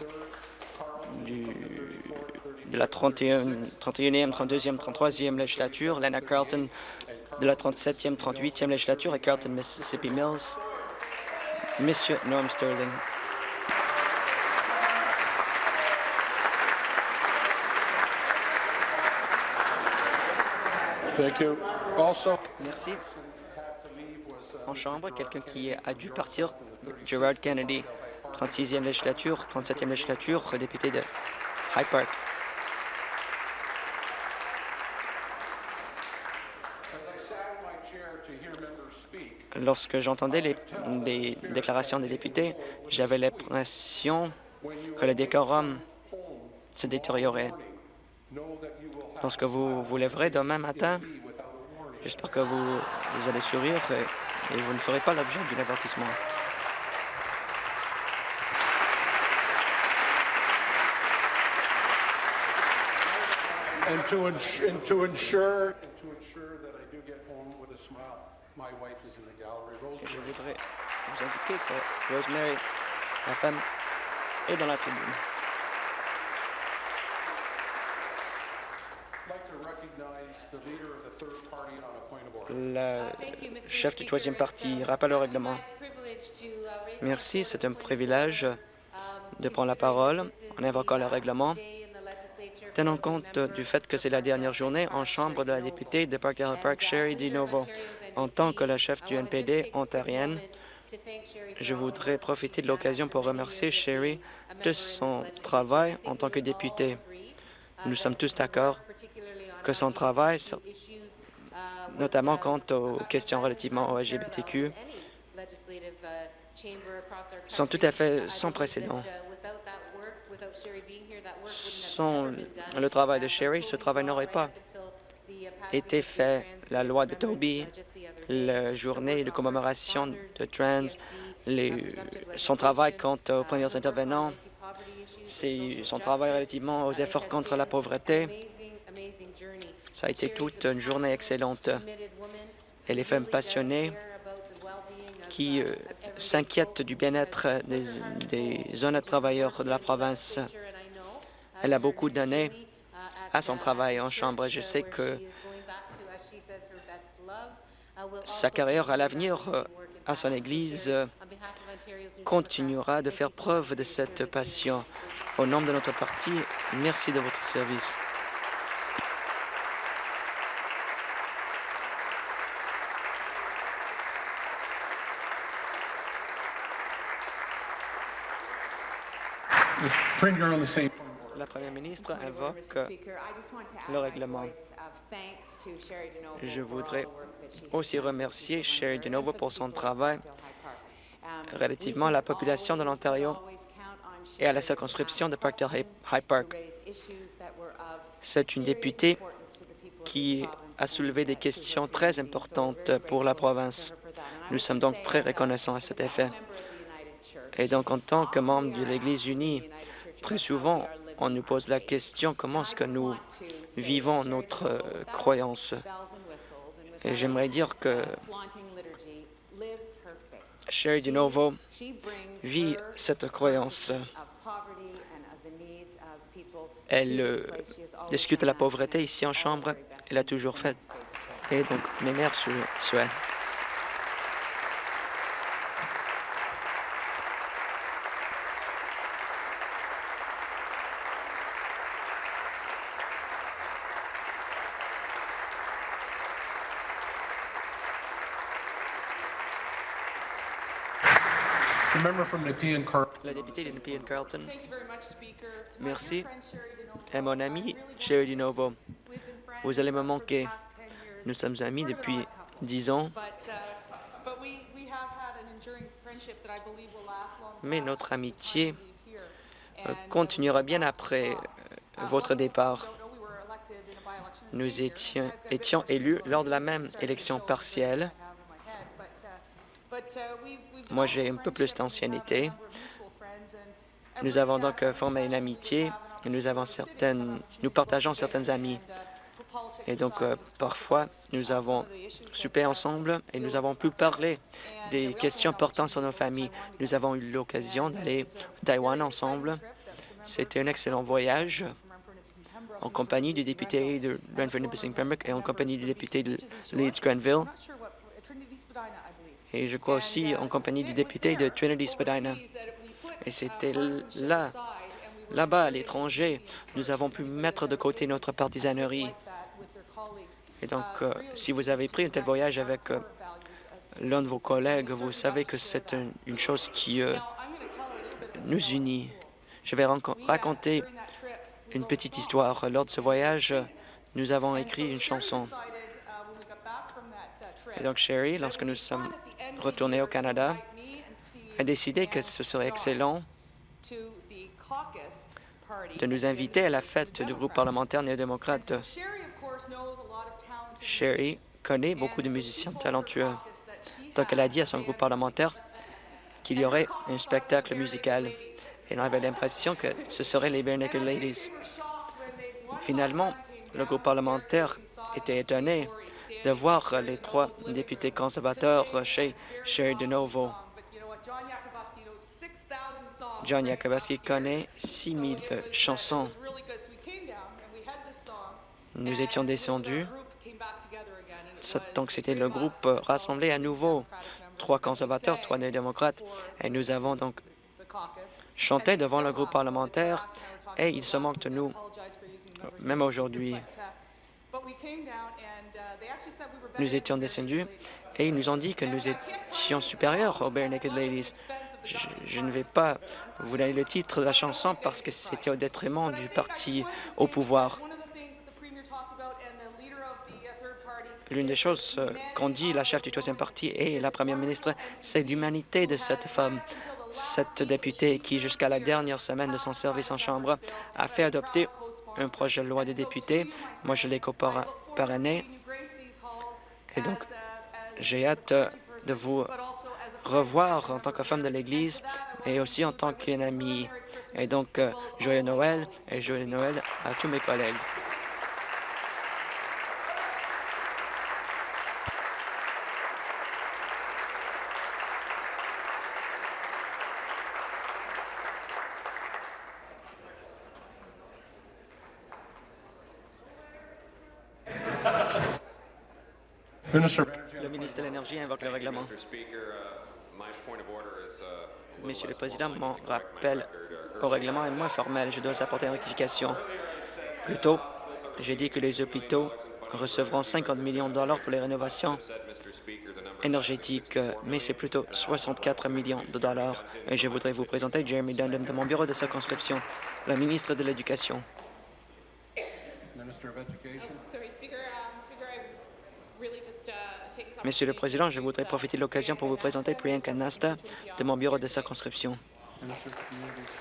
[SPEAKER 5] de la 31, 31e, 32e, 33e législature, Lena Carlton de la 37e, 38e législature et Carlton, Mississippi Mills, Monsieur Norm Sterling. Merci. En Chambre, quelqu'un qui a dû partir, Gerard Kennedy, 36e législature, 37e législature, député de Hyde Park. Lorsque j'entendais les, les déclarations des députés, j'avais l'impression que le décorum se détériorait lorsque vous vous lèverez demain matin, j'espère que vous, allez sourire et, vous ne ferez pas l'objet d'un avertissement. Et je voudrais vous indiquer que Rosemary, la femme, est dans la tribune. La chef du troisième parti rappelle au règlement. Merci, c'est un privilège de prendre la parole. en invoquant le règlement, tenant compte du fait que c'est la dernière journée en Chambre de la députée de Park Hill Park, Sherry DiNovo. En tant que la chef du NPD ontarienne, je voudrais profiter de l'occasion pour remercier Sherry de son travail en tant que députée. Nous sommes tous d'accord que son travail, notamment quant aux questions relativement au LGBTQ, sont tout à fait sans précédent. Sans le travail de Sherry, ce travail n'aurait pas été fait. La loi de Toby, la journée de commémoration de trans, son travail quant aux premiers intervenants, son travail relativement aux efforts contre la pauvreté. Ça a été toute une journée excellente. Et les femmes passionnées qui euh, s'inquiètent du bien-être des, des honnêtes travailleurs de la province. Elle a beaucoup donné à son travail en Chambre. Je sais que sa carrière à l'avenir euh, à son Église euh, continuera de faire preuve de cette passion. Au nom de notre parti, merci de votre service.
[SPEAKER 4] Premier on the same point of order.
[SPEAKER 5] La première ministre invoque le règlement. Je voudrais aussi remercier Sherry DeNovo pour son travail relativement à la population de l'Ontario et à la circonscription de Parkdale High Park. C'est une députée qui a soulevé des questions très importantes pour la province. Nous sommes donc très reconnaissants à cet effet. Et donc, en tant que membre de l'Église unie, très souvent, on nous pose la question comment est-ce que nous vivons notre euh, croyance? Et j'aimerais dire que Sherry DeNovo vit cette croyance. Elle euh, discute de la pauvreté ici en Chambre. Elle l'a toujours fait. Et donc, mes mères sur, La députée de Nepean Carlton.
[SPEAKER 6] Thank you very much, Speaker. To my
[SPEAKER 5] Merci.
[SPEAKER 6] DeNovo,
[SPEAKER 5] Et mon ami Sherry
[SPEAKER 6] friends
[SPEAKER 5] Vous allez me manquer.
[SPEAKER 6] past 10 years.
[SPEAKER 5] Nous sommes amis depuis dix ans,
[SPEAKER 6] But, but we, we have had an enduring friendship that I believe will last long
[SPEAKER 5] mais notre amitié euh,
[SPEAKER 6] uh,
[SPEAKER 5] continuera bien après euh,
[SPEAKER 6] Uh,
[SPEAKER 5] votre départ. Nous étions, élus lors de la même élection partielle. Moi,
[SPEAKER 6] developed
[SPEAKER 5] j'ai un peu plus d'ancienneté. Nous avons donc euh, formé une amitié et nous avons certaines, nous partageons certaines amies. Et donc, euh, parfois, nous avons soupé ensemble et nous avons pu parler des questions portant sur nos familles. Nous avons eu l'occasion d'aller à Taïwan ensemble. C'était un excellent voyage en compagnie du député de Renfrew Nipissing Pembroke et en compagnie du député de Leeds Grenville et je crois aussi en compagnie du député de Trinity Spadina. Et c'était là, là-bas à l'étranger, nous avons pu mettre de côté notre partisanerie. Et donc, euh, si vous avez pris un tel voyage avec euh, l'un de vos collègues, vous savez que c'est un- une chose qui euh, nous unit. Je vais raconter une petite histoire. Lors de ce voyage, nous avons écrit une chanson. Et donc, Sherry, lorsque nous sommes retournés au Canada, a décidé que ce serait excellent de nous inviter à la fête du groupe parlementaire néo-démocrate. Sherry connaît beaucoup de musiciens talentueux. Donc, elle a dit à son groupe parlementaire qu'il y aurait un spectacle musical. Et on avait l'impression que ce serait les Bare Naked Ladies. Finalement, Le groupe parlementaire était étonné de voir les trois députés conservateurs chez Sherry de Novo. John Yakabaski connaît 6 000 chansons. Nous étions descendus, donc c'était le groupe rassemblé à nouveau, trois conservateurs, trois néo-démocrates, et nous avons donc chanté devant le groupe parlementaire, et ils se moquent de nous, même aujourd'hui. Nous étions descendus et ils nous ont dit que nous étions supérieurs aux Bare Naked Ladies. Je, je, ne vais pas vous donner le titre de la chanson parce que c'était au détriment du parti au pouvoir. L'une des choses qu'ont dit la chef du troisième parti et la première ministre, c'est l'humanité de cette femme. Cette députée qui, jusqu'à la dernière semaine de son service en Chambre, a fait adopter un projet de loi des députés. Moi, je l'ai coparrainé. Et donc, j'ai hâte de vous revoir en tant que femme de l'Église et aussi en tant qu'une amie. Et donc, euh, joyeux Noël et joyeux Noël à tous mes collègues. Le ministre de l'Énergie invoque le règlement. Monsieur le Président, mon rappel au règlement est moins formel. Je dois apporter une rectification. Plus tôt, j'ai dit que les hôpitaux recevront 50 millions de dollars pour les rénovations énergétiques, mais c'est plutôt 64 millions de dollars. Et je voudrais vous présenter Jeremy Dundon de mon bureau de circonscription, le ministre de l'Éducation. Monsieur le Président, je voudrais profiter de l'occasion pour vous présenter Priyanka Nasta de mon bureau de circonscription,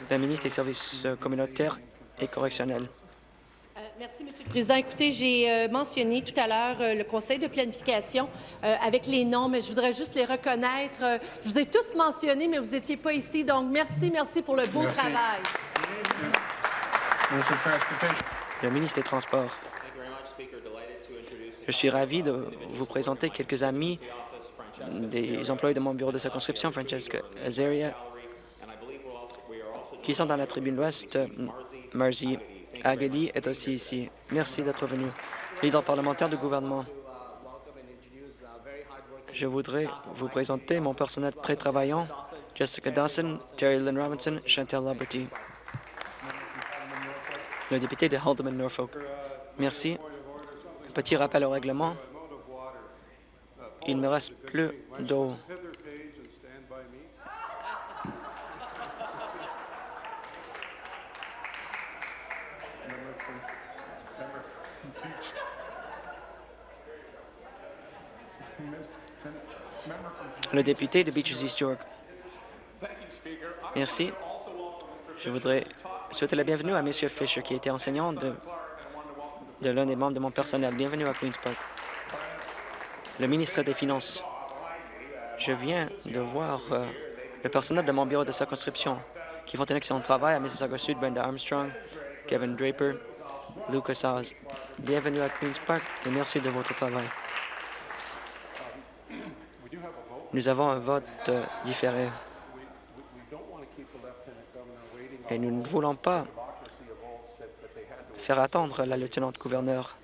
[SPEAKER 5] la ministre des Services communautaires et correctionnels.
[SPEAKER 7] Euh, merci, Monsieur le Président. Écoutez, j'ai euh, mentionné tout à l'heure euh, le conseil de planification euh, avec les noms, mais je voudrais juste les reconnaître. Euh, je vous ai tous mentionnés, mais vous n'étiez pas ici. Donc, merci, merci pour le beau
[SPEAKER 4] Merci.
[SPEAKER 7] travail.
[SPEAKER 5] Le ministre des Transports. Je suis ravi de vous présenter quelques amis des employés de mon bureau de circonscription, Francesca Azaria, qui sont dans la tribune ouest. Marzi Agali est aussi ici. Merci d'être venu. Leader parlementaire du gouvernement, je voudrais vous présenter mon personnel très travaillant, Jessica Dawson, Terry Lynn Robinson, Chantal Liberty, le député de Haldeman Norfolk. Merci. Petit rappel au règlement. Il me reste plus d'eau. Le député de Beaches East York. Merci. Je voudrais souhaiter la bienvenue à M. Fisher, qui était enseignant de, de l'un des membres de mon personnel. Bienvenue à Queen's Park. Le ministre des Finances. Je viens de voir euh, le personnel de mon bureau de circonscription qui font un excellent travail à Mississauga Sud, Brenda Armstrong, Kevin Draper, Lucas Oz. Bienvenue à Queen's Park et merci de votre travail. Nous avons un vote euh, différé et nous ne voulons pas faire attendre la lieutenant-gouverneur.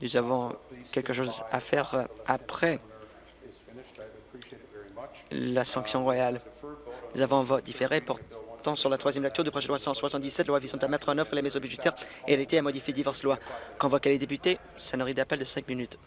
[SPEAKER 5] Nous avons quelque chose à faire euh, après la sanction royale. Nous avons un vote différé portant sur la troisième lecture du projet de loi 177, loi visant à mettre en œuvre les mesures budgétaires et l'été à modifier diverses lois. Convoquer les députés, sonnerie d'appel de cinq minutes.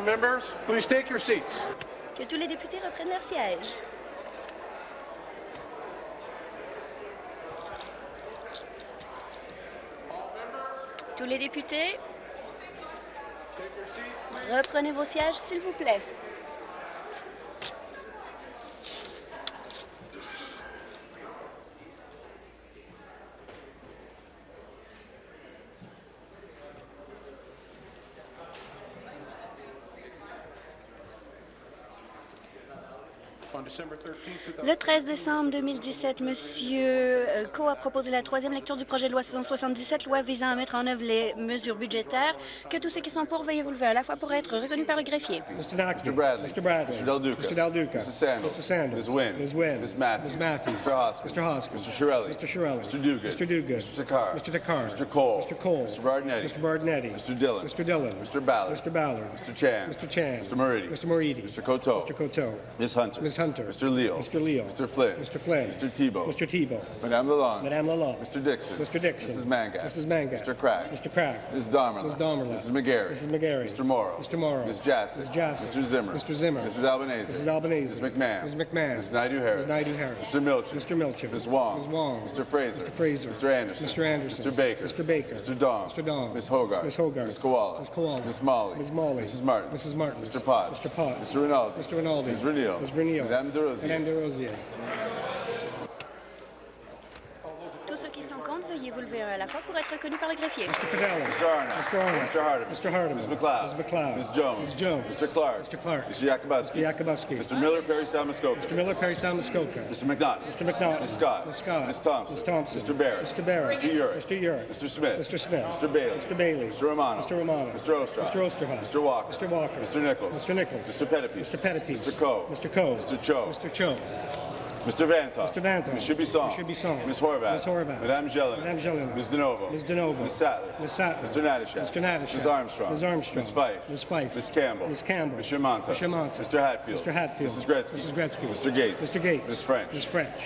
[SPEAKER 4] All members, please take your seats.
[SPEAKER 1] Que tous les députés reprennent leur siège. Tous les députés, reprenez vos sièges, s'il vous plaît. Le 13 décembre 2017, M. euh, Coe a proposé la troisième lecture du projet de loi 677, loi visant à mettre en œuvre les mesures budgétaires. Que tous ceux qui sont pour, veuillez vous lever à la fois pour être reconnus par le greffier.
[SPEAKER 8] Mr.
[SPEAKER 9] Mr. Bradley.
[SPEAKER 8] Mr. Bradley.
[SPEAKER 9] Mr. Del Duca.
[SPEAKER 8] Mr. Del Duca.
[SPEAKER 9] Mrs. Sandals.
[SPEAKER 8] Mrs. Sandals.
[SPEAKER 9] Ms. Wynn.
[SPEAKER 8] Ms. Wynn.
[SPEAKER 9] Ms. Matthews.
[SPEAKER 8] Ms. Matthews.
[SPEAKER 9] Mr. Hoskins.
[SPEAKER 8] Mr. Hoskins.
[SPEAKER 9] Mr. Shirelli.
[SPEAKER 8] Mr. Shirelli.
[SPEAKER 9] Mr. Dugan.
[SPEAKER 8] Mr. Dugan.
[SPEAKER 9] Mr. Takar.
[SPEAKER 8] Mr. Takar.
[SPEAKER 9] Mr. Cole.
[SPEAKER 8] Mr. Cole.
[SPEAKER 9] Mr. Bardinetti.
[SPEAKER 8] Mr. Bardinetti.
[SPEAKER 9] Mr. Dillon.
[SPEAKER 8] Mr. Dillon.
[SPEAKER 9] Mr. Ballard.
[SPEAKER 8] Mr. Ballard.
[SPEAKER 9] Mr. Chan.
[SPEAKER 8] Mr. Chan.
[SPEAKER 9] Mr. Moridi.
[SPEAKER 8] Mr. Moridi.
[SPEAKER 9] Mr. Coteau.
[SPEAKER 8] Mr. Coteau.
[SPEAKER 9] Ms. Hunter.
[SPEAKER 8] Ms. Hunter.
[SPEAKER 9] Mr. Leal.
[SPEAKER 8] Mr. Leal.
[SPEAKER 9] Mr. Flynn.
[SPEAKER 8] Mr. Flynn.
[SPEAKER 9] Mr. Tebow.
[SPEAKER 8] Mr. Tebow.
[SPEAKER 9] Madame Lalonde.
[SPEAKER 8] Madame Lalonde.
[SPEAKER 9] Mr. Dixon.
[SPEAKER 8] Mr. Dixon.
[SPEAKER 9] Mrs. Mangat.
[SPEAKER 8] Mrs. Mangat.
[SPEAKER 9] Mr. Crack.
[SPEAKER 8] Mr. Crack.
[SPEAKER 9] Ms. Damerla.
[SPEAKER 8] Ms. Damerla.
[SPEAKER 9] Mrs. McGarry.
[SPEAKER 8] Mrs. McGarry.
[SPEAKER 9] Mr. Morrow.
[SPEAKER 8] Mr. Morrow.
[SPEAKER 9] Ms. Jassy.
[SPEAKER 8] Ms. Jassy.
[SPEAKER 9] Mr. Zimmer.
[SPEAKER 8] Mr. Zimmer.
[SPEAKER 9] Mrs. Albanese.
[SPEAKER 8] Mrs. Albanese.
[SPEAKER 9] Ms. McMahon.
[SPEAKER 8] Ms. McMahon.
[SPEAKER 9] Ms. Naidu-Harris.
[SPEAKER 8] Ms. Naidu-Harris.
[SPEAKER 9] Mr. Milchin.
[SPEAKER 8] Mr. Milchin.
[SPEAKER 9] Ms. Wong.
[SPEAKER 8] Ms. Wong.
[SPEAKER 9] Mr. Fraser.
[SPEAKER 8] Mr. Fraser.
[SPEAKER 9] Mr. Anderson.
[SPEAKER 8] Mr. Anderson.
[SPEAKER 9] Mr. Baker.
[SPEAKER 8] Mr. Baker.
[SPEAKER 9] Mr. Dong.
[SPEAKER 8] Mr. Dong.
[SPEAKER 9] Ms. Hogarth.
[SPEAKER 8] Ms. Hogarth.
[SPEAKER 9] Ms. Koala.
[SPEAKER 8] Ms. Koala.
[SPEAKER 9] Ms. Molly.
[SPEAKER 8] Ms. Molly.
[SPEAKER 9] Mrs. Martin.
[SPEAKER 8] Mrs. Martin.
[SPEAKER 9] Mr. Potts.
[SPEAKER 8] Mr. Potts.
[SPEAKER 9] Mr. Rinaldi.
[SPEAKER 8] Mr. Rinaldi.
[SPEAKER 9] Ms. Renio.
[SPEAKER 8] Ms. Renio.
[SPEAKER 9] Madame De Rosier.
[SPEAKER 8] Madame De Rosier.
[SPEAKER 1] Tous ceux qui sont contre, veuillez vous lever à la fois pour être reconnus par le greffier.
[SPEAKER 8] Mr. Fidello.
[SPEAKER 9] Mr. Arnott.
[SPEAKER 8] Mr. Arnott.
[SPEAKER 9] Mr. Hardeman.
[SPEAKER 8] Mr. Hardeman.
[SPEAKER 9] Ms. McLeod.
[SPEAKER 8] Ms. McLeod.
[SPEAKER 9] Ms. Jones.
[SPEAKER 8] Ms. Jones.
[SPEAKER 9] Mr. Clark.
[SPEAKER 8] Mr. Clark.
[SPEAKER 9] Mr. Yakubuski.
[SPEAKER 8] Mr. Yakubuski.
[SPEAKER 9] Mr. Miller, Perry Salmuskoka.
[SPEAKER 8] Mr. Miller, Perry Sound, Muskoka.
[SPEAKER 9] Mr. McNaught.
[SPEAKER 8] Mr. McNaught.
[SPEAKER 9] Ms. Scott.
[SPEAKER 8] Ms. Scott.
[SPEAKER 9] Ms. Thompson.
[SPEAKER 8] Ms. Thompson.
[SPEAKER 9] Mr. Barrett.
[SPEAKER 8] Mr. Barrett.
[SPEAKER 9] Mr. Urick.
[SPEAKER 8] Mr. Urick.
[SPEAKER 9] Mr. Smith.
[SPEAKER 8] Mr. Smith.
[SPEAKER 9] Mr. Bailey.
[SPEAKER 8] Mr. Bailey.
[SPEAKER 9] Mr. Romano.
[SPEAKER 8] Mr. Romano.
[SPEAKER 9] Mr. Osterhoff.
[SPEAKER 8] Mr. Osterhoff.
[SPEAKER 9] Mr. Walker.
[SPEAKER 8] Mr. Walker.
[SPEAKER 9] Mr. Nichols.
[SPEAKER 8] Mr. Nichols.
[SPEAKER 9] Mr. Pettipies.
[SPEAKER 8] Mr. Pettipies.
[SPEAKER 9] Mr. Coe.
[SPEAKER 8] Mr. Coe.
[SPEAKER 9] Mr. Cho.
[SPEAKER 8] Mr. Cho.
[SPEAKER 9] Mr. Vantoff.
[SPEAKER 8] Mr. Vantoff.
[SPEAKER 9] Ms. Shibisong.
[SPEAKER 8] Ms. Shibisong.
[SPEAKER 9] Ms. Horvath.
[SPEAKER 8] Ms. Horvath.
[SPEAKER 9] Madame Jelena.
[SPEAKER 8] Madame Jelena.
[SPEAKER 9] Ms. DeNovo.
[SPEAKER 8] Ms. DeNovo.
[SPEAKER 9] Ms. Sattler.
[SPEAKER 8] Ms. Sattler.
[SPEAKER 9] Mr. Natashak.
[SPEAKER 8] Mr. Natashak.
[SPEAKER 9] Ms. Armstrong.
[SPEAKER 8] Ms. Armstrong.
[SPEAKER 9] Ms. Fife.
[SPEAKER 8] Ms. Fife.
[SPEAKER 9] Ms. Campbell.
[SPEAKER 8] Ms. Campbell.
[SPEAKER 9] Ms. Shermanta.
[SPEAKER 8] Ms. Shermanta.
[SPEAKER 9] Mr. Hatfield.
[SPEAKER 8] Mr. Hatfield.
[SPEAKER 9] Mrs. Gretzky.
[SPEAKER 8] Mrs. Gretzky.
[SPEAKER 9] Mr. Gates.
[SPEAKER 8] Mr. Gates.
[SPEAKER 9] Ms. French.
[SPEAKER 8] Ms. French.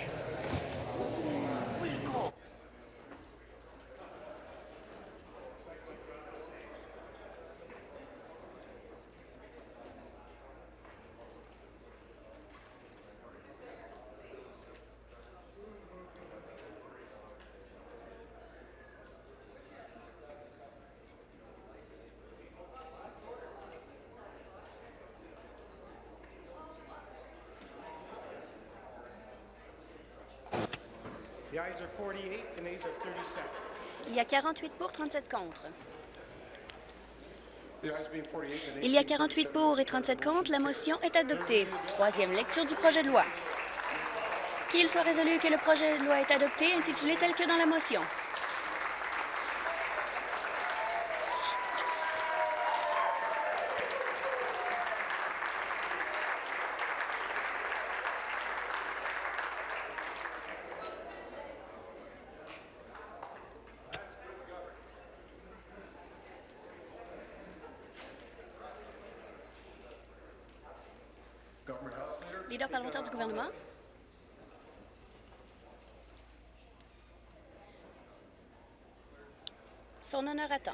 [SPEAKER 1] Il y a 48 pour, 37 contre.
[SPEAKER 4] The ayes being 48, the nays
[SPEAKER 1] Il y a
[SPEAKER 4] being
[SPEAKER 1] 48
[SPEAKER 4] 37.
[SPEAKER 1] pour et 37 contre. La motion est adoptée. Troisième lecture du projet de loi. Qu'il soit résolu que le projet de loi est adopté, intitulé tel que dans la motion.
[SPEAKER 4] Government House Leader.
[SPEAKER 1] Leader parlementaire du gouvernement? Son honneur attend.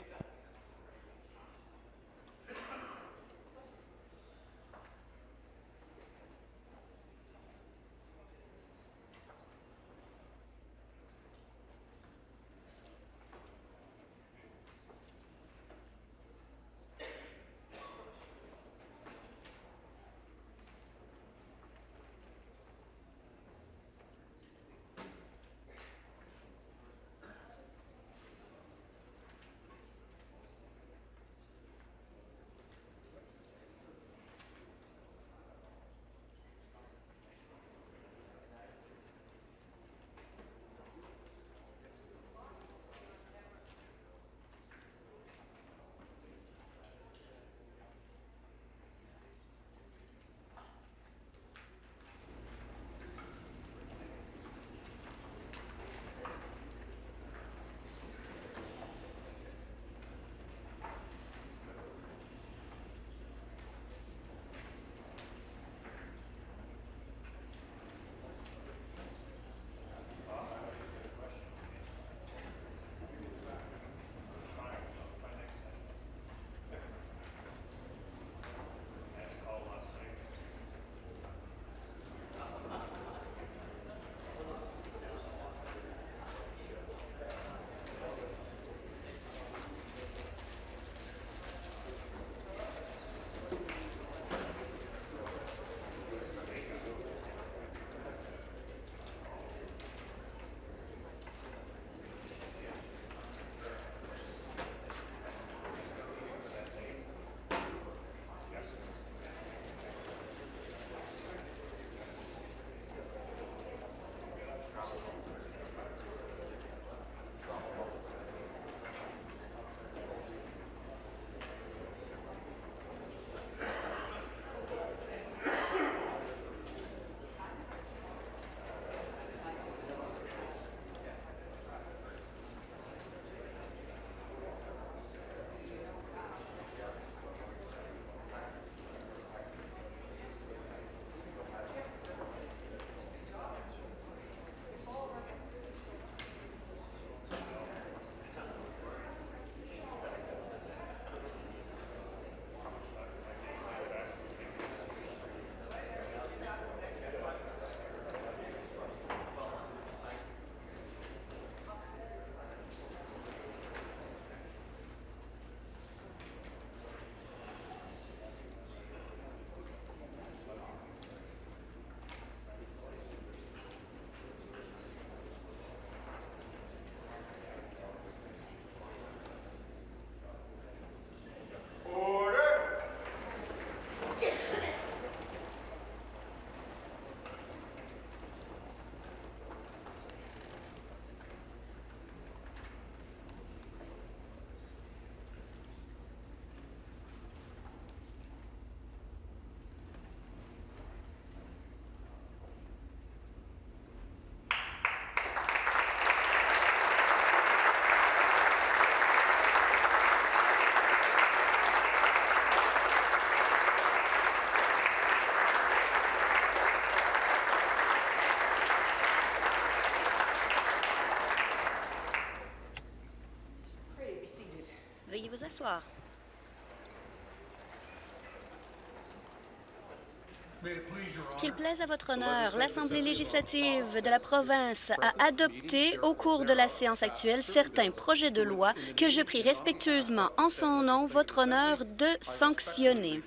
[SPEAKER 1] Qu'il plaise à votre honneur, l'Assemblée législative de la province a adopté au cours de la séance actuelle certains projets de loi que je prie respectueusement en son nom votre honneur de sanctionner.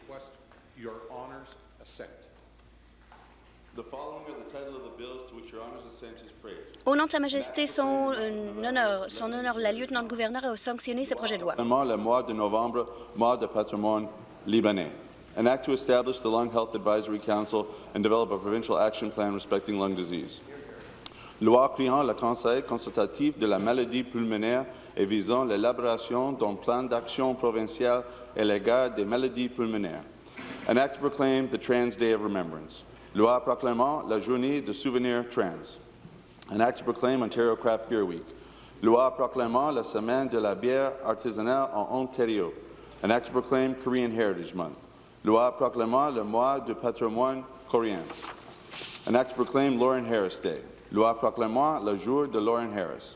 [SPEAKER 1] Sa Majesté, son euh, honneur, son honneur, la lieutenant-gouverneur a sanctionné ces projets de loi.
[SPEAKER 10] Le mois de novembre, mois de patrimoine libanais. An act to establish the Lung Health Advisory Council and develop a provincial action plan respecting lung disease. Loi créant le Conseil consultatif de la maladie pulmonaire et visant l'élaboration d'un plan d'action provincial à l'égard des maladies pulmonaires. An act to proclaim the Trans Day of Remembrance. Loi proclamant la journée de souvenir trans. An act to proclaim Ontario Craft Beer Week. Loi proclamant la semaine de la bière artisanale en Ontario. An act to proclaim Korean Heritage Month. Loi proclamant le mois du patrimoine coréen. An act to proclaim Lauren Harris Day. Loi proclamant le jour de Lauren Harris.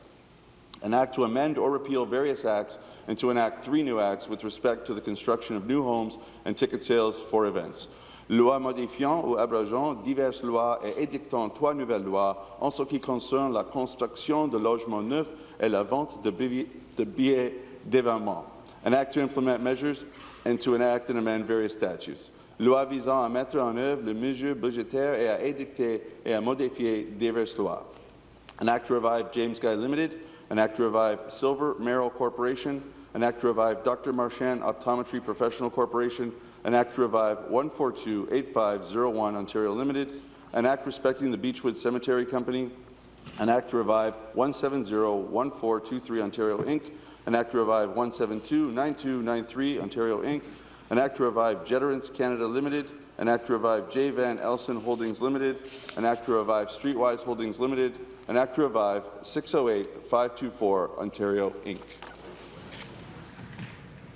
[SPEAKER 10] An act to amend or repeal various acts and to enact three new acts with respect to the construction of new homes and ticket sales for events. Loi modifiant ou abrogeant diverses lois et édictant trois nouvelles lois en ce qui concerne la construction de logements neufs et la vente de billets de billets d'événements. An act to implement measures and to enact and amend various statutes. Loi visant à mettre en œuvre les mesures budgétaires et à édicter et à modifier diverses lois. An act to revive James Guy Limited, an act to revive Silver Merrill Corporation, an act to revive Dr. Marchand Optometry Professional Corporation, an act to revive 142-8501 Ontario Limited, an act respecting the Beechwood Cemetery Company, an act to revive 170-1423 Ontario Inc., an act to revive 172-9293 Ontario Inc., an act to revive Jeterance Canada Limited, an act to revive J. Van Elson Holdings Limited, an act to revive Streetwise Holdings Limited, an act to revive 608-524 Ontario Inc.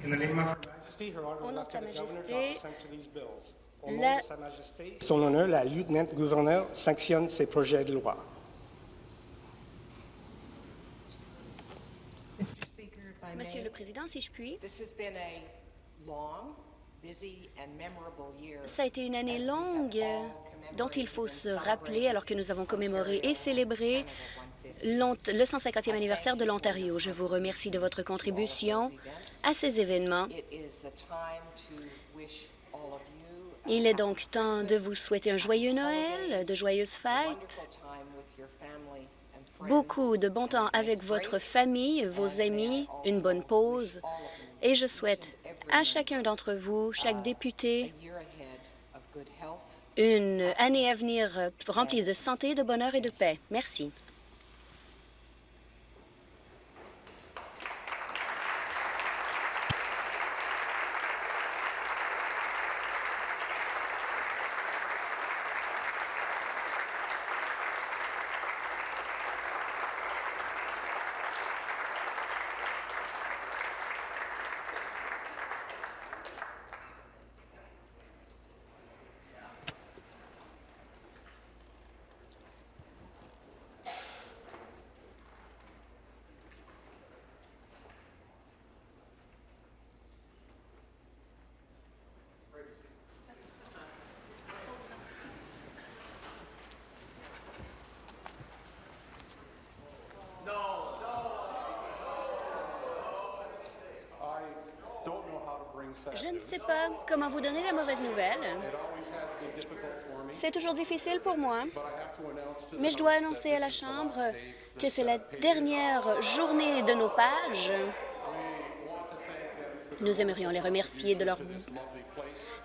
[SPEAKER 8] In the name of
[SPEAKER 1] Au nom de Sa Majesté,
[SPEAKER 8] assent to these bills. Au nom
[SPEAKER 1] la-
[SPEAKER 8] de Sa Majesté, son honneur, la lieutenant-gouverneur sanctionne ces projets de loi.
[SPEAKER 1] Monsieur le Président, si je puis,
[SPEAKER 11] this has been a long, busy, and memorable year.
[SPEAKER 1] ça a été une année longue dont il faut
[SPEAKER 11] and
[SPEAKER 1] se rappeler alors que nous avons commémoré et
[SPEAKER 11] Ontario
[SPEAKER 1] célébré
[SPEAKER 11] Canada 150.
[SPEAKER 1] l'ont- le 150e anniversaire de l'Ontario. Je vous remercie de votre contribution à ces événements. Il est donc temps de vous souhaiter un joyeux Noël, de joyeuses fêtes, beaucoup de bon temps avec votre famille, vos amis, une bonne pause. Et je souhaite à chacun d'entre vous, chaque
[SPEAKER 11] a
[SPEAKER 1] député, une année à venir remplie de santé, de bonheur et de paix. Merci. Je ne sais pas comment vous donner la mauvaise nouvelle. C'est toujours difficile pour moi, mais je dois annoncer à la Chambre que c'est la dernière journée de nos pages. Nous aimerions les remercier de leur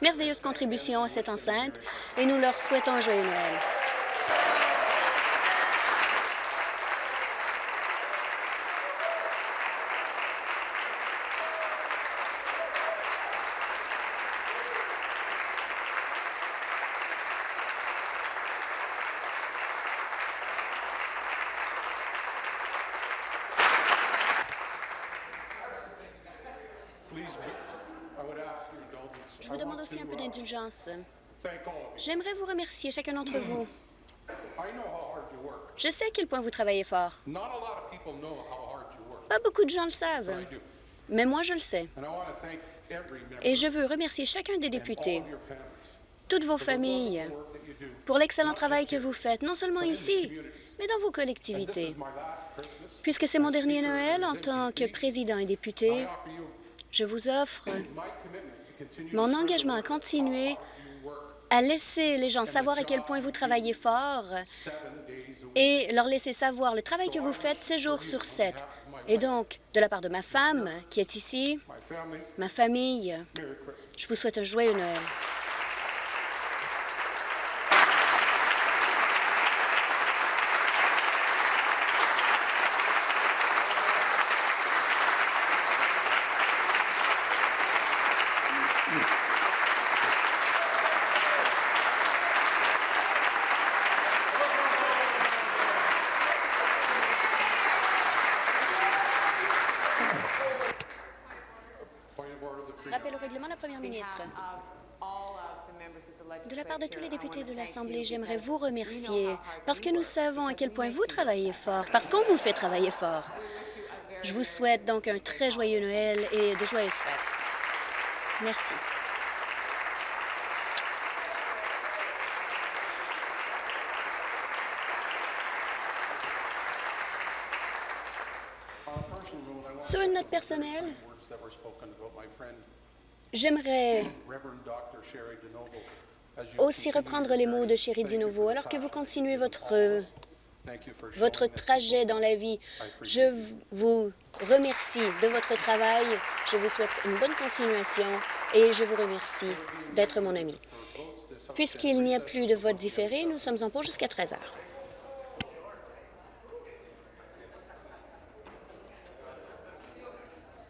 [SPEAKER 1] merveilleuse contribution à cette enceinte et nous leur souhaitons un joyeux Noël.
[SPEAKER 4] Please, be- I would ask your indulgence.
[SPEAKER 1] Je vous
[SPEAKER 4] I
[SPEAKER 1] demande
[SPEAKER 4] want
[SPEAKER 1] aussi
[SPEAKER 4] to,
[SPEAKER 1] un peu
[SPEAKER 4] uh,
[SPEAKER 1] d'indulgence.
[SPEAKER 4] Thank all
[SPEAKER 1] J'aimerais vous remercier, chacun d'entre vous. Je sais à quel point vous travaillez fort. Pas beaucoup de gens le savent. Mais moi, je le sais. Et je veux remercier chacun des députés, toutes vos familles, pour l'excellent travail que vous faites, non seulement ici, mais dans vos collectivités. Puisque c'est mon dernier Noël en tant que président et député, je vous offre mon engagement à continuer à laisser les gens savoir à quel point vous travaillez fort et leur laisser savoir le travail que vous faites 7 jours sur 7. Et donc, de la part de ma femme qui est ici, ma famille, je vous souhaite un joyeux Noël.
[SPEAKER 4] Point of order, the Premier.
[SPEAKER 1] Rappel au règlement, la Première ministre. De la part de tous les députés de l'Assemblée, j'aimerais vous remercier parce que nous savons à quel point vous travaillez fort, parce qu'on vous fait travailler fort. Je vous souhaite donc un très joyeux Noël et de joyeuses fêtes. Merci. Sur une note personnelle, j'aimerais Aussi reprendre les mots de Chéri Dinovo. Alors que vous continuez votre, euh, votre trajet dans la vie, je vous remercie de votre travail. Je vous souhaite une bonne continuation et je vous remercie d'être mon ami. Puisqu'il n'y a plus de vote différé, nous sommes en pause jusqu'à 13 heures.